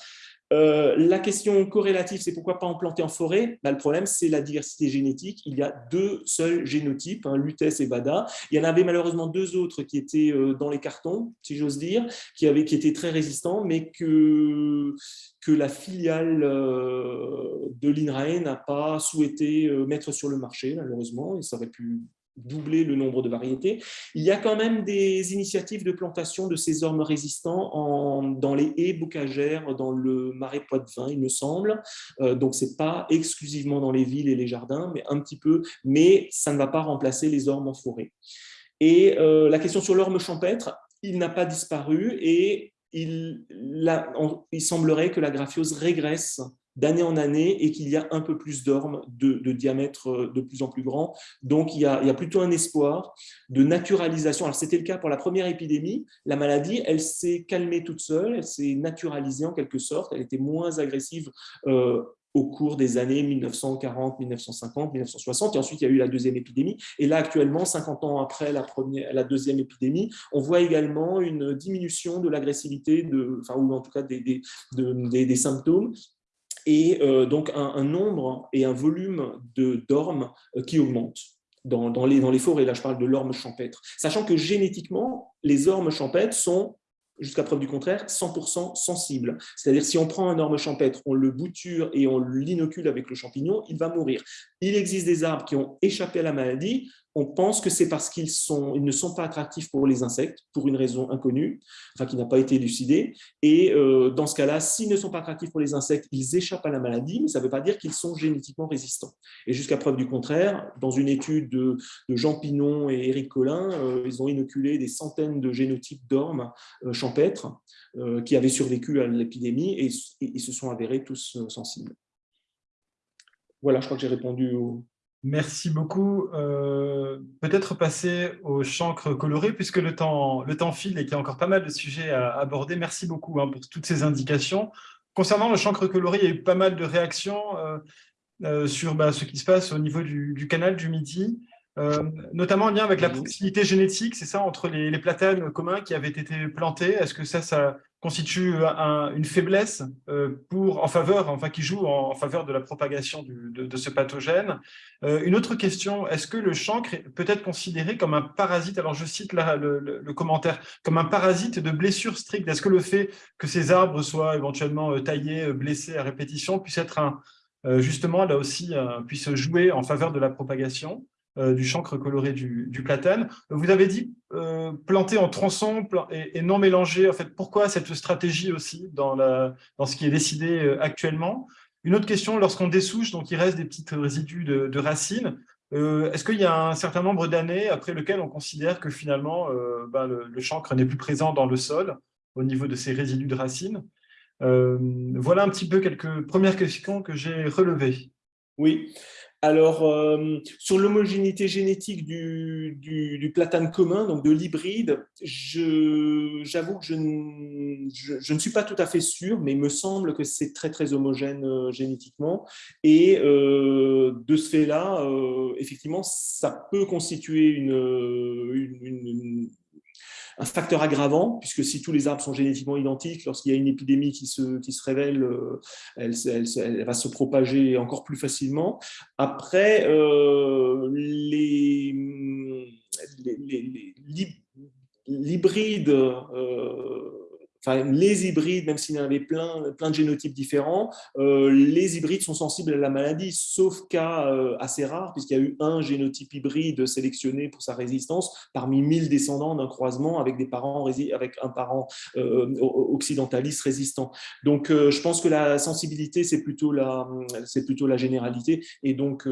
Euh, la question corrélative, c'est pourquoi pas en planter en forêt? Bah, Le problème, c'est la diversité génétique. Il y a deux seuls génotypes, hein, Lutèce et Bada. Il y en avait malheureusement deux autres qui étaient euh, dans les cartons, si j'ose dire, qui, avaient, qui étaient très résistants, mais que, que la filiale euh, de l'INRAE n'a pas souhaité mettre sur le marché, malheureusement. Et ça aurait pu doubler le nombre de variétés. Il y a quand même des initiatives de plantation de ces ormes résistants en, dans les haies bocagères, dans le marais Poitevin, il me semble. Euh, donc, ce n'est pas exclusivement dans les villes et les jardins, mais un petit peu, mais ça ne va pas remplacer les ormes en forêt. Et euh, la question sur l'orme champêtre, il n'a pas disparu et il, il semblerait que la graphiose régresse d'année en année et qu'il y a un peu plus d'ormes de, diamètre euh, de plus en plus grand. Donc, il y, a, plutôt un espoir de naturalisation. Alors, c'était le cas pour la première épidémie. La maladie, elle s'est calmée toute seule, elle s'est naturalisée en quelque sorte, elle était moins agressive euh, au cours des années 1940, 1950, 1960, et ensuite il y a eu la deuxième épidémie. Et là, actuellement, 50 ans après la, première, la deuxième épidémie, on voit également une diminution de l'agressivité, enfin, ou en tout cas des, des, des symptômes, et euh, donc un, nombre et un volume d'ormes euh, qui augmentent dans, les, dans les forêts. Là, je parle de l'orme champêtre. Sachant que génétiquement, les ormes champêtres sont jusqu'à preuve du contraire, 100% sensibles. C'est-à-dire, si on prend un orme champêtre, on le bouture et on l'inocule avec le champignon, il va mourir. Il existe des arbres qui ont échappé à la maladie, on pense que c'est parce qu'ils ils ne sont pas attractifs pour les insectes, pour une raison inconnue, enfin qui n'a pas été élucidée. Et euh, dans ce cas-là, s'ils ne sont pas attractifs pour les insectes, ils échappent à la maladie, mais ça ne veut pas dire qu'ils sont génétiquement résistants. Et jusqu'à preuve du contraire, dans une étude de, Jean Pinon et Éric Collin, euh, ils ont inoculé des centaines de génotypes d'ormes euh, champêtres qui avaient survécu à l'épidémie et, ils se sont avérés tous sensibles. Voilà, je crois que j'ai répondu au, Merci beaucoup. Euh, peut-être passer au chancre coloré, puisque le temps, le temps file et qu'il y a encore pas mal de sujets à aborder. Merci beaucoup hein, pour toutes ces indications. Concernant le chancre coloré, il y a eu pas mal de réactions euh, euh, sur bah, ce qui se passe au niveau du, canal du Midi, notamment en lien avec la proximité génétique, c'est ça, entre les, les, platanes communs qui avaient été plantés. Est-ce que ça, ça, constitue une faiblesse euh, pour, en faveur, enfin qui joue en, faveur de la propagation de, ce pathogène. Euh, une autre question, est-ce que le chancre peut être considéré comme un parasite, alors je cite là le, commentaire, comme un parasite de blessure stricte. Est-ce que le fait que ces arbres soient éventuellement euh, taillés, blessés à répétition puisse être un, justement là aussi, puisse jouer en faveur de la propagation? Euh, du chancre coloré du, platane. Vous avez dit euh, planter en tronçon et, non mélanger. En fait, pourquoi cette stratégie aussi dans, dans ce qui est décidé euh, actuellement? Une autre question, lorsqu'on dessouche, donc il reste des petits résidus de, racines, est-ce qu'il y a un certain nombre d'années après lequel on considère que finalement ben, le, chancre n'est plus présent dans le sol au niveau de ces résidus de racines? Voilà un petit peu quelques premières questions que j'ai relevées. Oui, alors, euh, sur l'homogénéité génétique du, platane commun, donc de l'hybride, j'avoue que je, ne suis pas tout à fait sûr, mais il me semble que c'est très très homogène euh, génétiquement. Et euh, de ce fait-là, effectivement, ça peut constituer une un facteur aggravant, puisque si tous les arbres sont génétiquement identiques, lorsqu'il y a une épidémie qui se, qui se révèle, euh, elle, va se propager encore plus facilement. Après, euh, les, l'hybride euh, les hybrides, même s'il y en avait plein, plein de génotypes différents, euh, les hybrides sont sensibles à la maladie, sauf cas euh, assez rares, puisqu'il y a eu un génotype hybride sélectionné pour sa résistance parmi 1000 descendants d'un croisement avec, des parents, avec un parent euh, occidentaliste résistant. Donc, je pense que la sensibilité, c'est plutôt, la, plutôt la généralité. Et donc,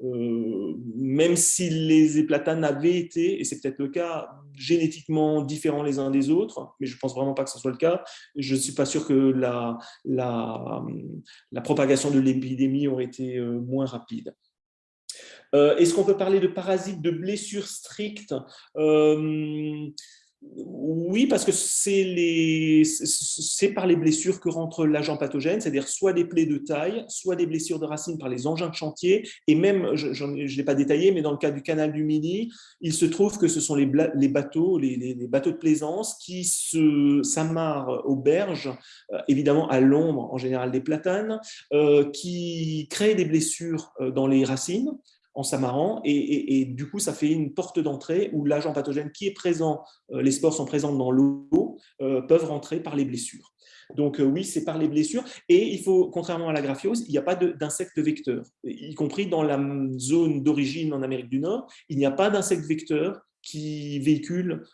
même si les éplatanes avaient été, et c'est peut-être le cas, génétiquement différents les uns des autres, mais je pense vraiment pas que ce soit le cas. Je ne suis pas sûr que la, la, la propagation de l'épidémie aurait été euh, moins rapide. Euh, est-ce qu'on peut parler de parasites de blessures strictes? Euh, oui, parce que c'est par les blessures que rentre l'agent pathogène, c'est-à-dire soit des plaies de taille, soit des blessures de racines par les engins de chantier, et même, je ne l'ai pas détaillé, mais dans le cas du canal du Midi, il se trouve que ce sont les, bateaux, les, bateaux de plaisance qui s'amarrent aux berges, euh, évidemment à l'ombre en général des platanes, euh, qui créent des blessures euh, dans les racines, en s'amarrant. Et, du coup ça fait une porte d'entrée où l'agent pathogène qui est présent, euh, les spores sont présents dans l'eau, euh, peuvent rentrer par les blessures. Donc euh, oui, c'est par les blessures. Et il faut, contrairement à la graphiose, il n'y a pas d'insectes vecteurs, y compris dans la zone d'origine en Amérique du Nord, il n'y a pas d'insectes vecteurs qui véhiculent,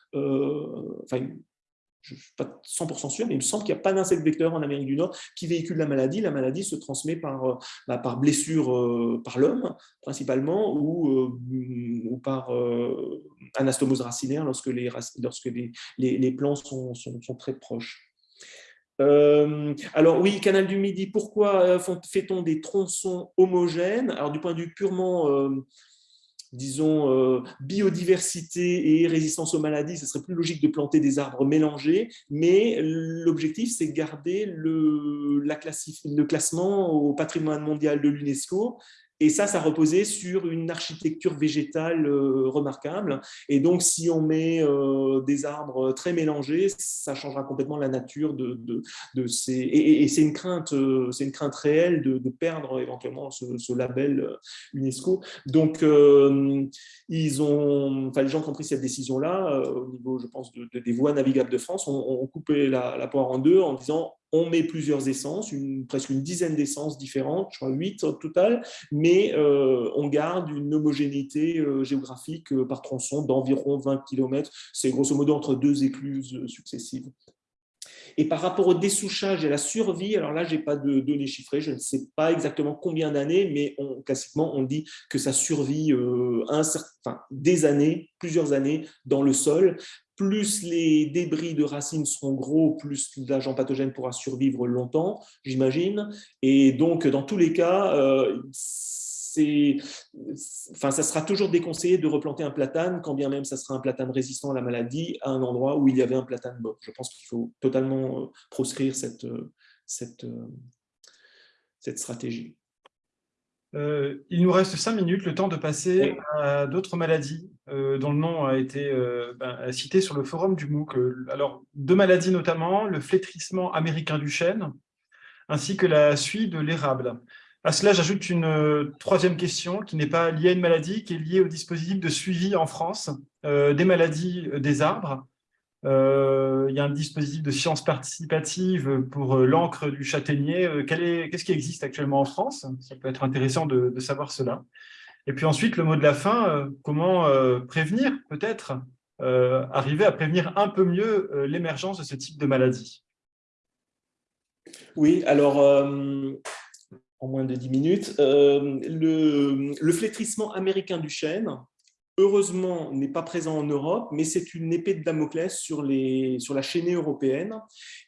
je ne suis pas 100% sûr, mais il me semble qu'il n'y a pas d'insecte vecteur en Amérique du Nord qui véhicule la maladie. La maladie se transmet par, euh, bah, par blessure euh, par l'homme, principalement, ou, euh, ou par anastomose racinaire lorsque les, lorsque les, les, plants sont, sont, très proches. alors oui, canal du Midi, pourquoi fait-on des tronçons homogènes? Alors du point de vue purement disons, euh, biodiversité et résistance aux maladies, ce serait plus logique de planter des arbres mélangés, mais l'objectif, c'est garder le, la le classement au patrimoine mondial de l'UNESCO et ça, ça reposait sur une architecture végétale euh, remarquable. Et donc, si on met euh, des arbres très mélangés, ça changera complètement la nature de, de, ces... Et, c'est une, crainte, euh, une crainte réelle de, perdre éventuellement ce, label UNESCO. Donc, ils ont, les gens qui ont pris cette décision-là, au niveau, je pense, des voies navigables de France, ont, coupé la, la poire en deux en disant on met plusieurs essences, presque une dizaine d'essences différentes, je crois 8 au total, mais on garde une homogénéité géographique par tronçon d'environ 20 km. C'est grosso modo entre deux écluses successives. Et par rapport au dessouchage et à la survie, alors là, je n'ai pas de données chiffrées, je ne sais pas exactement combien d'années, mais classiquement, on dit que ça survit euh, des années, plusieurs années dans le sol. Plus les débris de racines seront gros, plus l'agent pathogène pourra survivre longtemps, j'imagine. Et donc, dans tous les cas, euh, enfin, ça sera toujours déconseillé de replanter un platane, quand bien même ça sera un platane résistant à la maladie, à un endroit où il y avait un platane mort. Je pense qu'il faut totalement euh, proscrire cette, euh, cette, euh, cette stratégie. il nous reste cinq minutes, le temps de passer à d'autres maladies dont le nom a été ben, cité sur le forum du MOOC. Alors, deux maladies notamment, le flétrissement américain du chêne, ainsi que la suie de l'érable. À cela, j'ajoute une euh, troisième question qui n'est pas liée à une maladie, qui est liée au dispositif de suivi en France euh, des maladies euh, des arbres. il y a un dispositif de sciences participatives pour l'encre du châtaignier. Qu'est-ce qui existe actuellement en France? Ça peut être intéressant de, savoir cela. Et puis ensuite, le mot de la fin, comment prévenir, peut-être, arriver à prévenir un peu mieux l'émergence de ce type de maladie? Oui, alors en moins de 10 minutes. Euh, le, flétrissement américain du chêne, heureusement, n'est pas présent en Europe, mais c'est une épée de Damoclès sur, la chaînée européenne.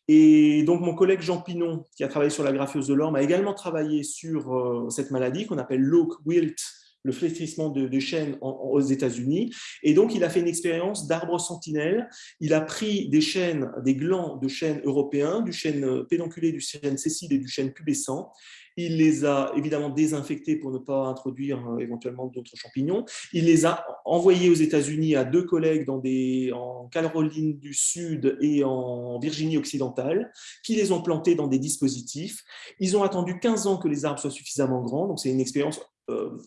Et donc, mon collègue Jean Pinon, qui a travaillé sur la graphiose de l'orme, a également travaillé sur euh, cette maladie qu'on appelle l'oak wilt, le flétrissement de, de chênes aux États-Unis. Et donc, il a fait une expérience d'arbre sentinelle. Il a pris des chênes, des glands de chênes européens, du chêne pédonculé, du chêne sessile et du chêne pubescent. Il les a évidemment désinfectés pour ne pas introduire euh, éventuellement d'autres champignons. Il les a envoyés aux États-Unis à deux collègues dans des, en Caroline du Sud et en Virginie occidentale, qui les ont plantés dans des dispositifs. Ils ont attendu 15 ans que les arbres soient suffisamment grands, donc c'est une expérience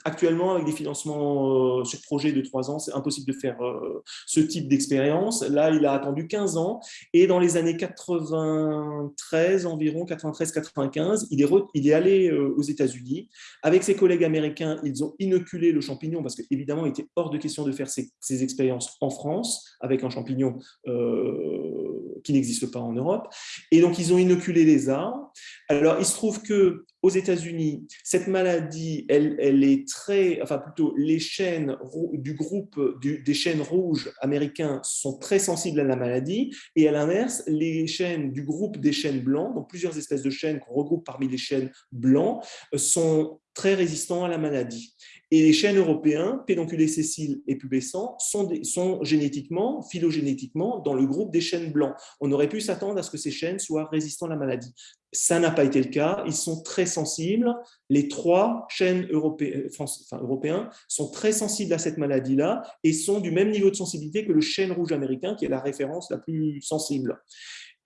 actuellement, avec des financements euh, sur projet de 3 ans, c'est impossible de faire euh, ce type d'expérience. Là, il a attendu 15 ans et dans les années 93 environ, 93-95, il, est allé aux États-Unis. Avec ses collègues américains, ils ont inoculé le champignon parce qu'évidemment, il était hors de question de faire ces expériences en France avec un champignon qui n'existe pas en Europe. Et donc, ils ont inoculé les arbres. Alors, il se trouve que aux États-Unis, cette maladie, elle, elle, est très, enfin plutôt, les chaînes du groupe des chaînes rouges américains sont très sensibles à la maladie, et à l'inverse, les chaînes du groupe des chaînes blancs, donc plusieurs espèces de chaînes qu'on regroupe parmi les chaînes blancs, sont très résistants à la maladie. Et les chênes européens, pédonculés sessiles et pubescents, sont, sont génétiquement, phylogénétiquement, dans le groupe des chênes blancs. On aurait pu s'attendre à ce que ces chênes soient résistants à la maladie. Ça n'a pas été le cas. Ils sont très sensibles. Les trois chênes européens, enfin, européens sont très sensibles à cette maladie-là et sont du même niveau de sensibilité que le chêne rouge américain, qui est la référence la plus sensible.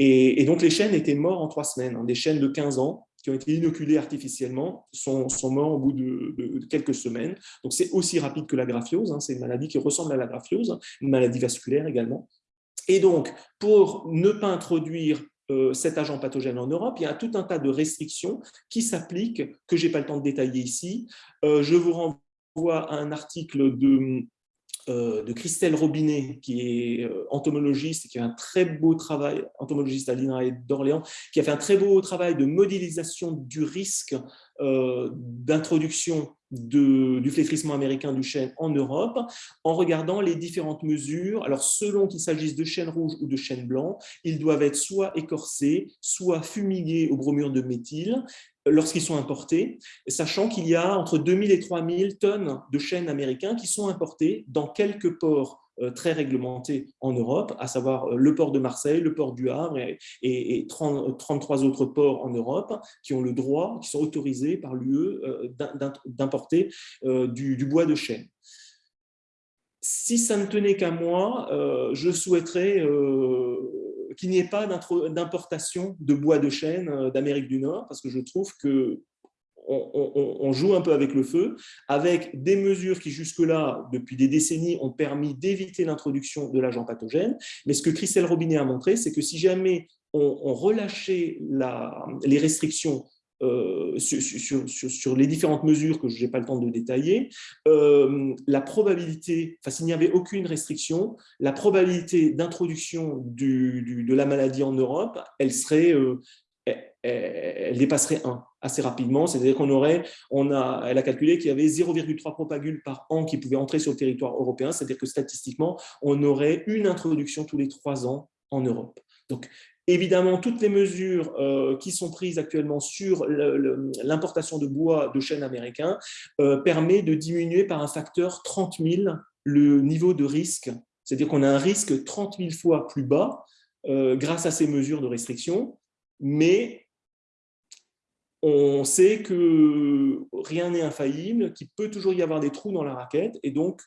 Et, donc, les chênes étaient morts en trois semaines. Hein. des chênes de 15 ans qui ont été inoculés artificiellement sont, morts au bout de, quelques semaines. Donc, c'est aussi rapide que la graphiose. Hein. c'est une maladie qui ressemble à la graphiose, une maladie vasculaire également. Et donc, pour ne pas introduire euh, cet agent pathogène en Europe, il y a tout un tas de restrictions qui s'appliquent, que je n'ai pas le temps de détailler ici. Euh, je vous renvoie à un article de de Christelle Robinet, qui est euh, entomologiste, qui a un très beau travail, entomologiste à l'INRAE d'Orléans, qui a fait un très beau travail de modélisation du risque euh, d'introduction du flétrissement américain du chêne en Europe, en regardant les différentes mesures. Alors, selon qu'il s'agisse de chêne rouge ou de chêne blanc, ils doivent être soit écorcés, soit fumigués au bromure de méthyle, lorsqu'ils sont importés, sachant qu'il y a entre 2000 et 3000 tonnes de chênes américains qui sont importés dans quelques ports euh, très réglementés en Europe, à savoir euh, le port de Marseille, le port du Havre et, 33 autres ports en Europe qui ont le droit, qui sont autorisés par l'UE euh, d'importer du, bois de chêne. Si ça ne tenait qu'à moi, je souhaiterais qu'il n'y ait pas d'importation de bois de chêne euh, d'Amérique du Nord, parce que je trouve que on, joue un peu avec le feu, avec des mesures qui jusque-là, depuis des décennies, ont permis d'éviter l'introduction de l'agent pathogène. Mais ce que Christelle Robinet a montré, c'est que si jamais ont, relâché la, les restrictions euh, sur, les différentes mesures que je n'ai pas le temps de détailler, euh, la probabilité, enfin s'il n'y avait aucune restriction, la probabilité d'introduction de la maladie en Europe, elle serait, euh, dépasserait 1 assez rapidement, c'est-à-dire qu'on aurait, on a, elle a calculé qu'il y avait 0,3 propagules par an qui pouvaient entrer sur le territoire européen, c'est-à-dire que statistiquement, on aurait une introduction tous les trois ans en Europe. Donc, Évidemment, toutes les mesures euh, qui sont prises actuellement sur l'importation de bois de chêne américain euh, permettent de diminuer par un facteur 30 000 le niveau de risque. C'est-à-dire qu'on a un risque 30 000 fois plus bas euh, grâce à ces mesures de restriction, mais on sait que rien n'est infaillible, qu'il peut toujours y avoir des trous dans la raquette, et donc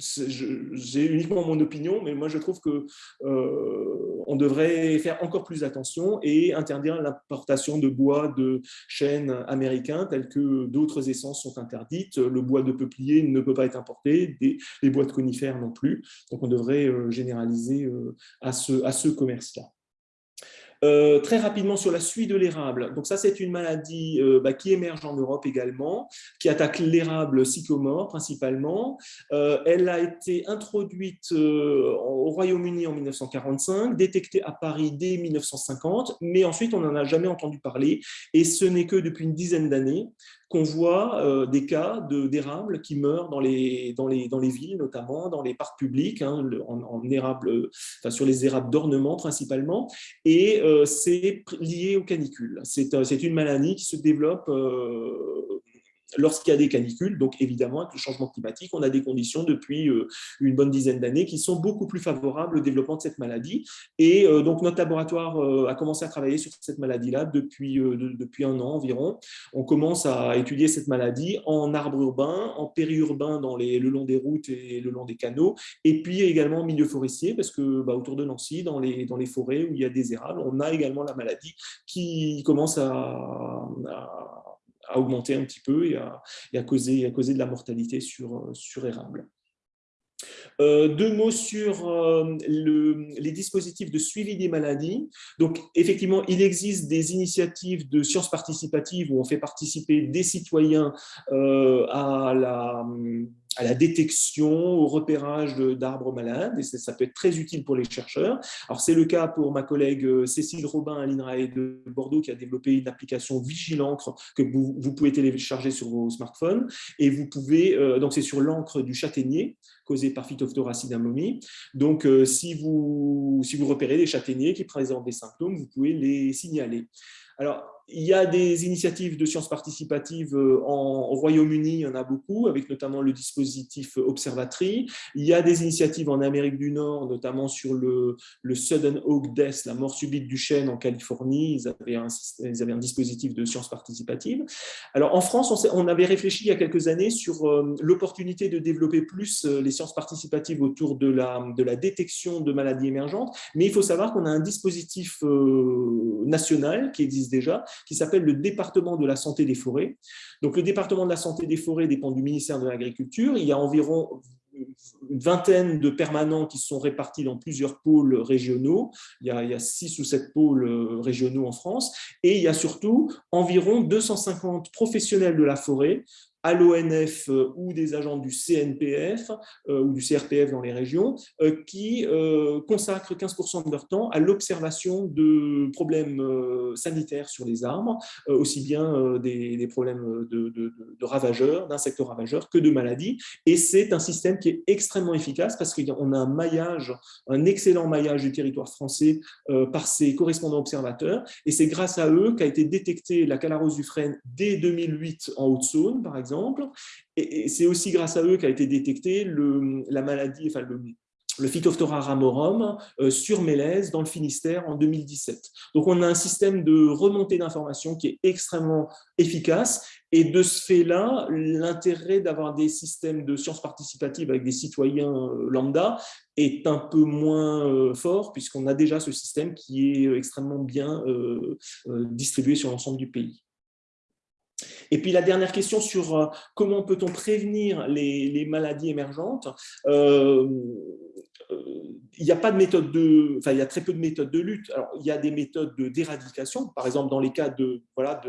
j'ai uniquement mon opinion, mais moi je trouve que euh, on devrait faire encore plus attention et interdire l'importation de bois de chêne américain tels que d'autres essences sont interdites. Le bois de peuplier ne peut pas être importé, les bois de conifères non plus. Donc on devrait euh, généraliser euh, à ce, à ce commerce-là. Euh, très rapidement sur la suie de l'érable. Donc ça, c'est une maladie euh, bah, qui émerge en Europe également, qui attaque l'érable sycomore principalement. Euh, elle a été introduite au Royaume-Uni en 1945, détectée à Paris dès 1950, mais ensuite on n'en a jamais entendu parler et ce n'est que depuis une dizaine d'années qu'on voit euh, des cas d'érables qui meurent dans les, dans, les, dans les villes, notamment dans les parcs publics, hein, en, enfin, sur les érables d'ornement principalement, et euh, c'est lié aux canicules. C'est une maladie qui se développe euh, lorsqu'il y a des canicules, donc évidemment avec le changement climatique, on a des conditions depuis euh, une bonne dizaine d'années qui sont beaucoup plus favorables au développement de cette maladie. Et euh, donc notre laboratoire euh, a commencé à travailler sur cette maladie-là depuis, depuis un an environ. On commence à étudier cette maladie en arbre urbain, en périurbain dans les, le long des routes et le long des canaux, et puis également en milieu forestier, parce que bah, autour de Nancy, dans les, dans les forêts où il y a des érables, on a également la maladie qui commence à à augmenter un petit peu et à, causer, à causer de la mortalité sur, sur érable. Euh, deux mots sur euh, les dispositifs de suivi des maladies. Donc, effectivement, il existe des initiatives de sciences participatives où on fait participer des citoyens euh, à la à la détection, au repérage d'arbres malades, et ça peut être très utile pour les chercheurs. Alors c'est le cas pour ma collègue euh, Cécile Robin à l'INRAE de Bordeaux qui a développé une application Vigilancre que vous, pouvez télécharger sur vos smartphones, et vous pouvez, euh, donc c'est sur l'encre du châtaignier, causée par Phytophthora cinnamomii. Donc euh, si, vous, si vous repérez des châtaigniers qui présentent des symptômes, vous pouvez les signaler. Alors, il y a des initiatives de sciences participatives euh, en, au Royaume-Uni, il y en a beaucoup, avec notamment le dispositif Observatory. Il y a des initiatives en Amérique du Nord, notamment sur le, le Sudden Oak Death, la mort subite du chêne en Californie. Ils avaient un, dispositif de sciences participatives. Alors en France, on, avait réfléchi il y a quelques années sur euh, l'opportunité de développer plus euh, les sciences participatives autour de la détection de maladies émergentes, mais il faut savoir qu'on a un dispositif national qui existe déjà, qui s'appelle le département de la santé des forêts. Donc, le département de la santé des forêts dépend du ministère de l'Agriculture. Il y a environ une vingtaine de permanents qui sont répartis dans plusieurs pôles régionaux. Il y, a, il y a six ou sept pôles euh, régionaux en France. Et il y a surtout environ 250 professionnels de la forêt à l'ONF euh, ou des agents du CNPF euh, ou du CRPF dans les régions euh, qui consacrent 15% de leur temps à l'observation de problèmes sanitaires sur les arbres, aussi bien des, problèmes de, ravageurs, d'insectes ravageurs que de maladies. Et c'est un système qui est extrêmement efficace parce qu'on a un maillage, un excellent maillage du territoire français par ses correspondants observateurs. Et c'est grâce à eux qu'a été détectée la calarose du frêne dès 2008 en Haute-Saône, par exemple, et, c'est aussi grâce à eux qu'a été détecté le, la maladie, le Phytophthora ramorum euh, sur Mélèze dans le Finistère en 2017. Donc on a un système de remontée d'informations qui est extrêmement efficace et de ce fait-là, l'intérêt d'avoir des systèmes de sciences participatives avec des citoyens euh, lambda est un peu moins euh, fort puisqu'on a déjà ce système qui est extrêmement bien distribué sur l'ensemble du pays. Et puis la dernière question sur euh, comment peut-on prévenir les, maladies émergentes. Euh, il n'y a pas de méthode de, enfin, il y a très peu de méthodes de lutte. Alors, il y a des méthodes d'éradication, par exemple dans les cas de voilà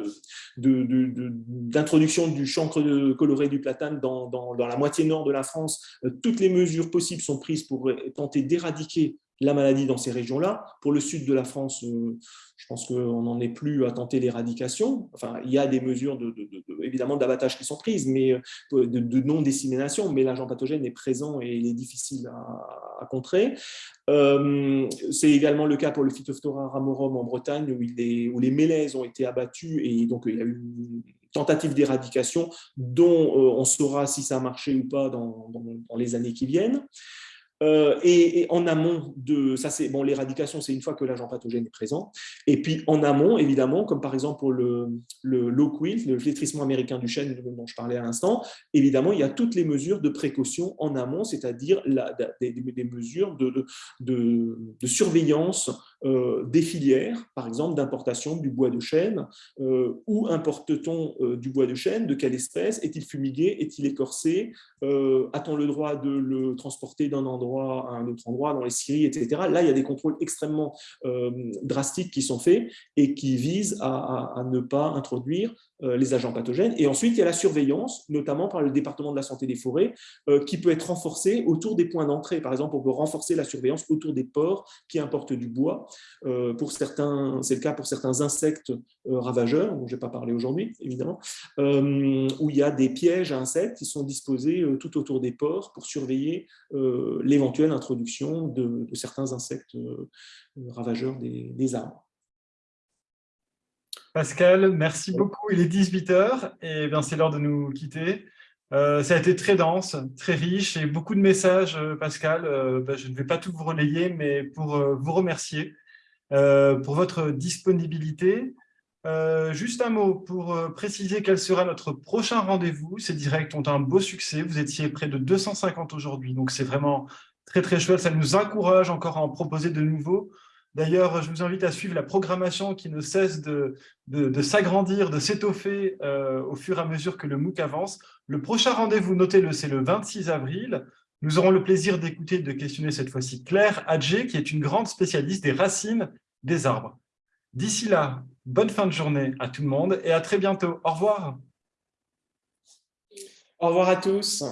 d'introduction de, du chancre coloré du platane dans, dans, la moitié nord de la France. toutes les mesures possibles sont prises pour tenter d'éradiquer la maladie dans ces régions-là. Pour le sud de la France, euh, je pense qu'on n'en est plus à tenter l'éradication. Enfin, il y a des mesures de, évidemment d'abattage qui sont prises, mais euh, de, non-dissémination, mais l'agent pathogène est présent et il est difficile à, contrer. Euh, c'est également le cas pour le Phytophthora ramorum en Bretagne, où les mélèzes ont été abattus et donc il y a eu une tentative d'éradication dont on saura si ça a marché ou pas dans les années qui viennent. Euh, et, en amont de ça, c'est bon, l'éradication, c'est une fois que l'agent pathogène est présent. Et puis en amont, évidemment, comme par exemple pour le, le low le flétrissement américain du chêne dont je parlais à l'instant, évidemment, il y a toutes les mesures de précaution en amont, c'est-à-dire des, mesures de, de, de surveillance euh, des filières, par exemple d'importation du bois de chêne. Euh, où importe-t-on du bois de chêne De quelle espèce Est-il fumigué Est-il écorcé A-t-on le droit de le transporter d'un endroit à un autre endroit, dans les scieries, etc. Là, il y a des contrôles extrêmement euh, drastiques qui sont faits et qui visent à ne pas introduire euh, les agents pathogènes. Et ensuite, il y a la surveillance, notamment par le département de la santé des forêts, euh, qui peut être renforcée autour des points d'entrée. Par exemple, on peut renforcer la surveillance autour des ports qui importent du bois. Pour c'est le cas pour certains insectes ravageurs, dont je n'ai pas parlé aujourd'hui, évidemment, où il y a des pièges à insectes qui sont disposés tout autour des ports pour surveiller l'éventuelle introduction de, certains insectes ravageurs des arbres. Pascal, merci beaucoup. Il est 18h et bien c'est l'heure de nous quitter. Euh, ça a été très dense, très riche et beaucoup de messages, euh, Pascal. Euh, ben, je ne vais pas tout vous relayer, mais pour vous remercier pour votre disponibilité. juste un mot pour préciser quel sera notre prochain rendez-vous. Ces directs ont un beau succès. Vous étiez près de 250 aujourd'hui, donc c'est vraiment très très chouette. Ça nous encourage encore à en proposer de nouveaux. D'ailleurs, je vous invite à suivre la programmation qui ne cesse de, s'agrandir, de s'étoffer euh, au fur et à mesure que le MOOC avance. Le prochain rendez-vous, notez-le, c'est le 26 avril. Nous aurons le plaisir d'écouter et de questionner cette fois-ci Claire Adjé, qui est une grande spécialiste des racines des arbres. D'ici là, bonne fin de journée à tout le monde et à très bientôt. Au revoir. Au revoir à tous.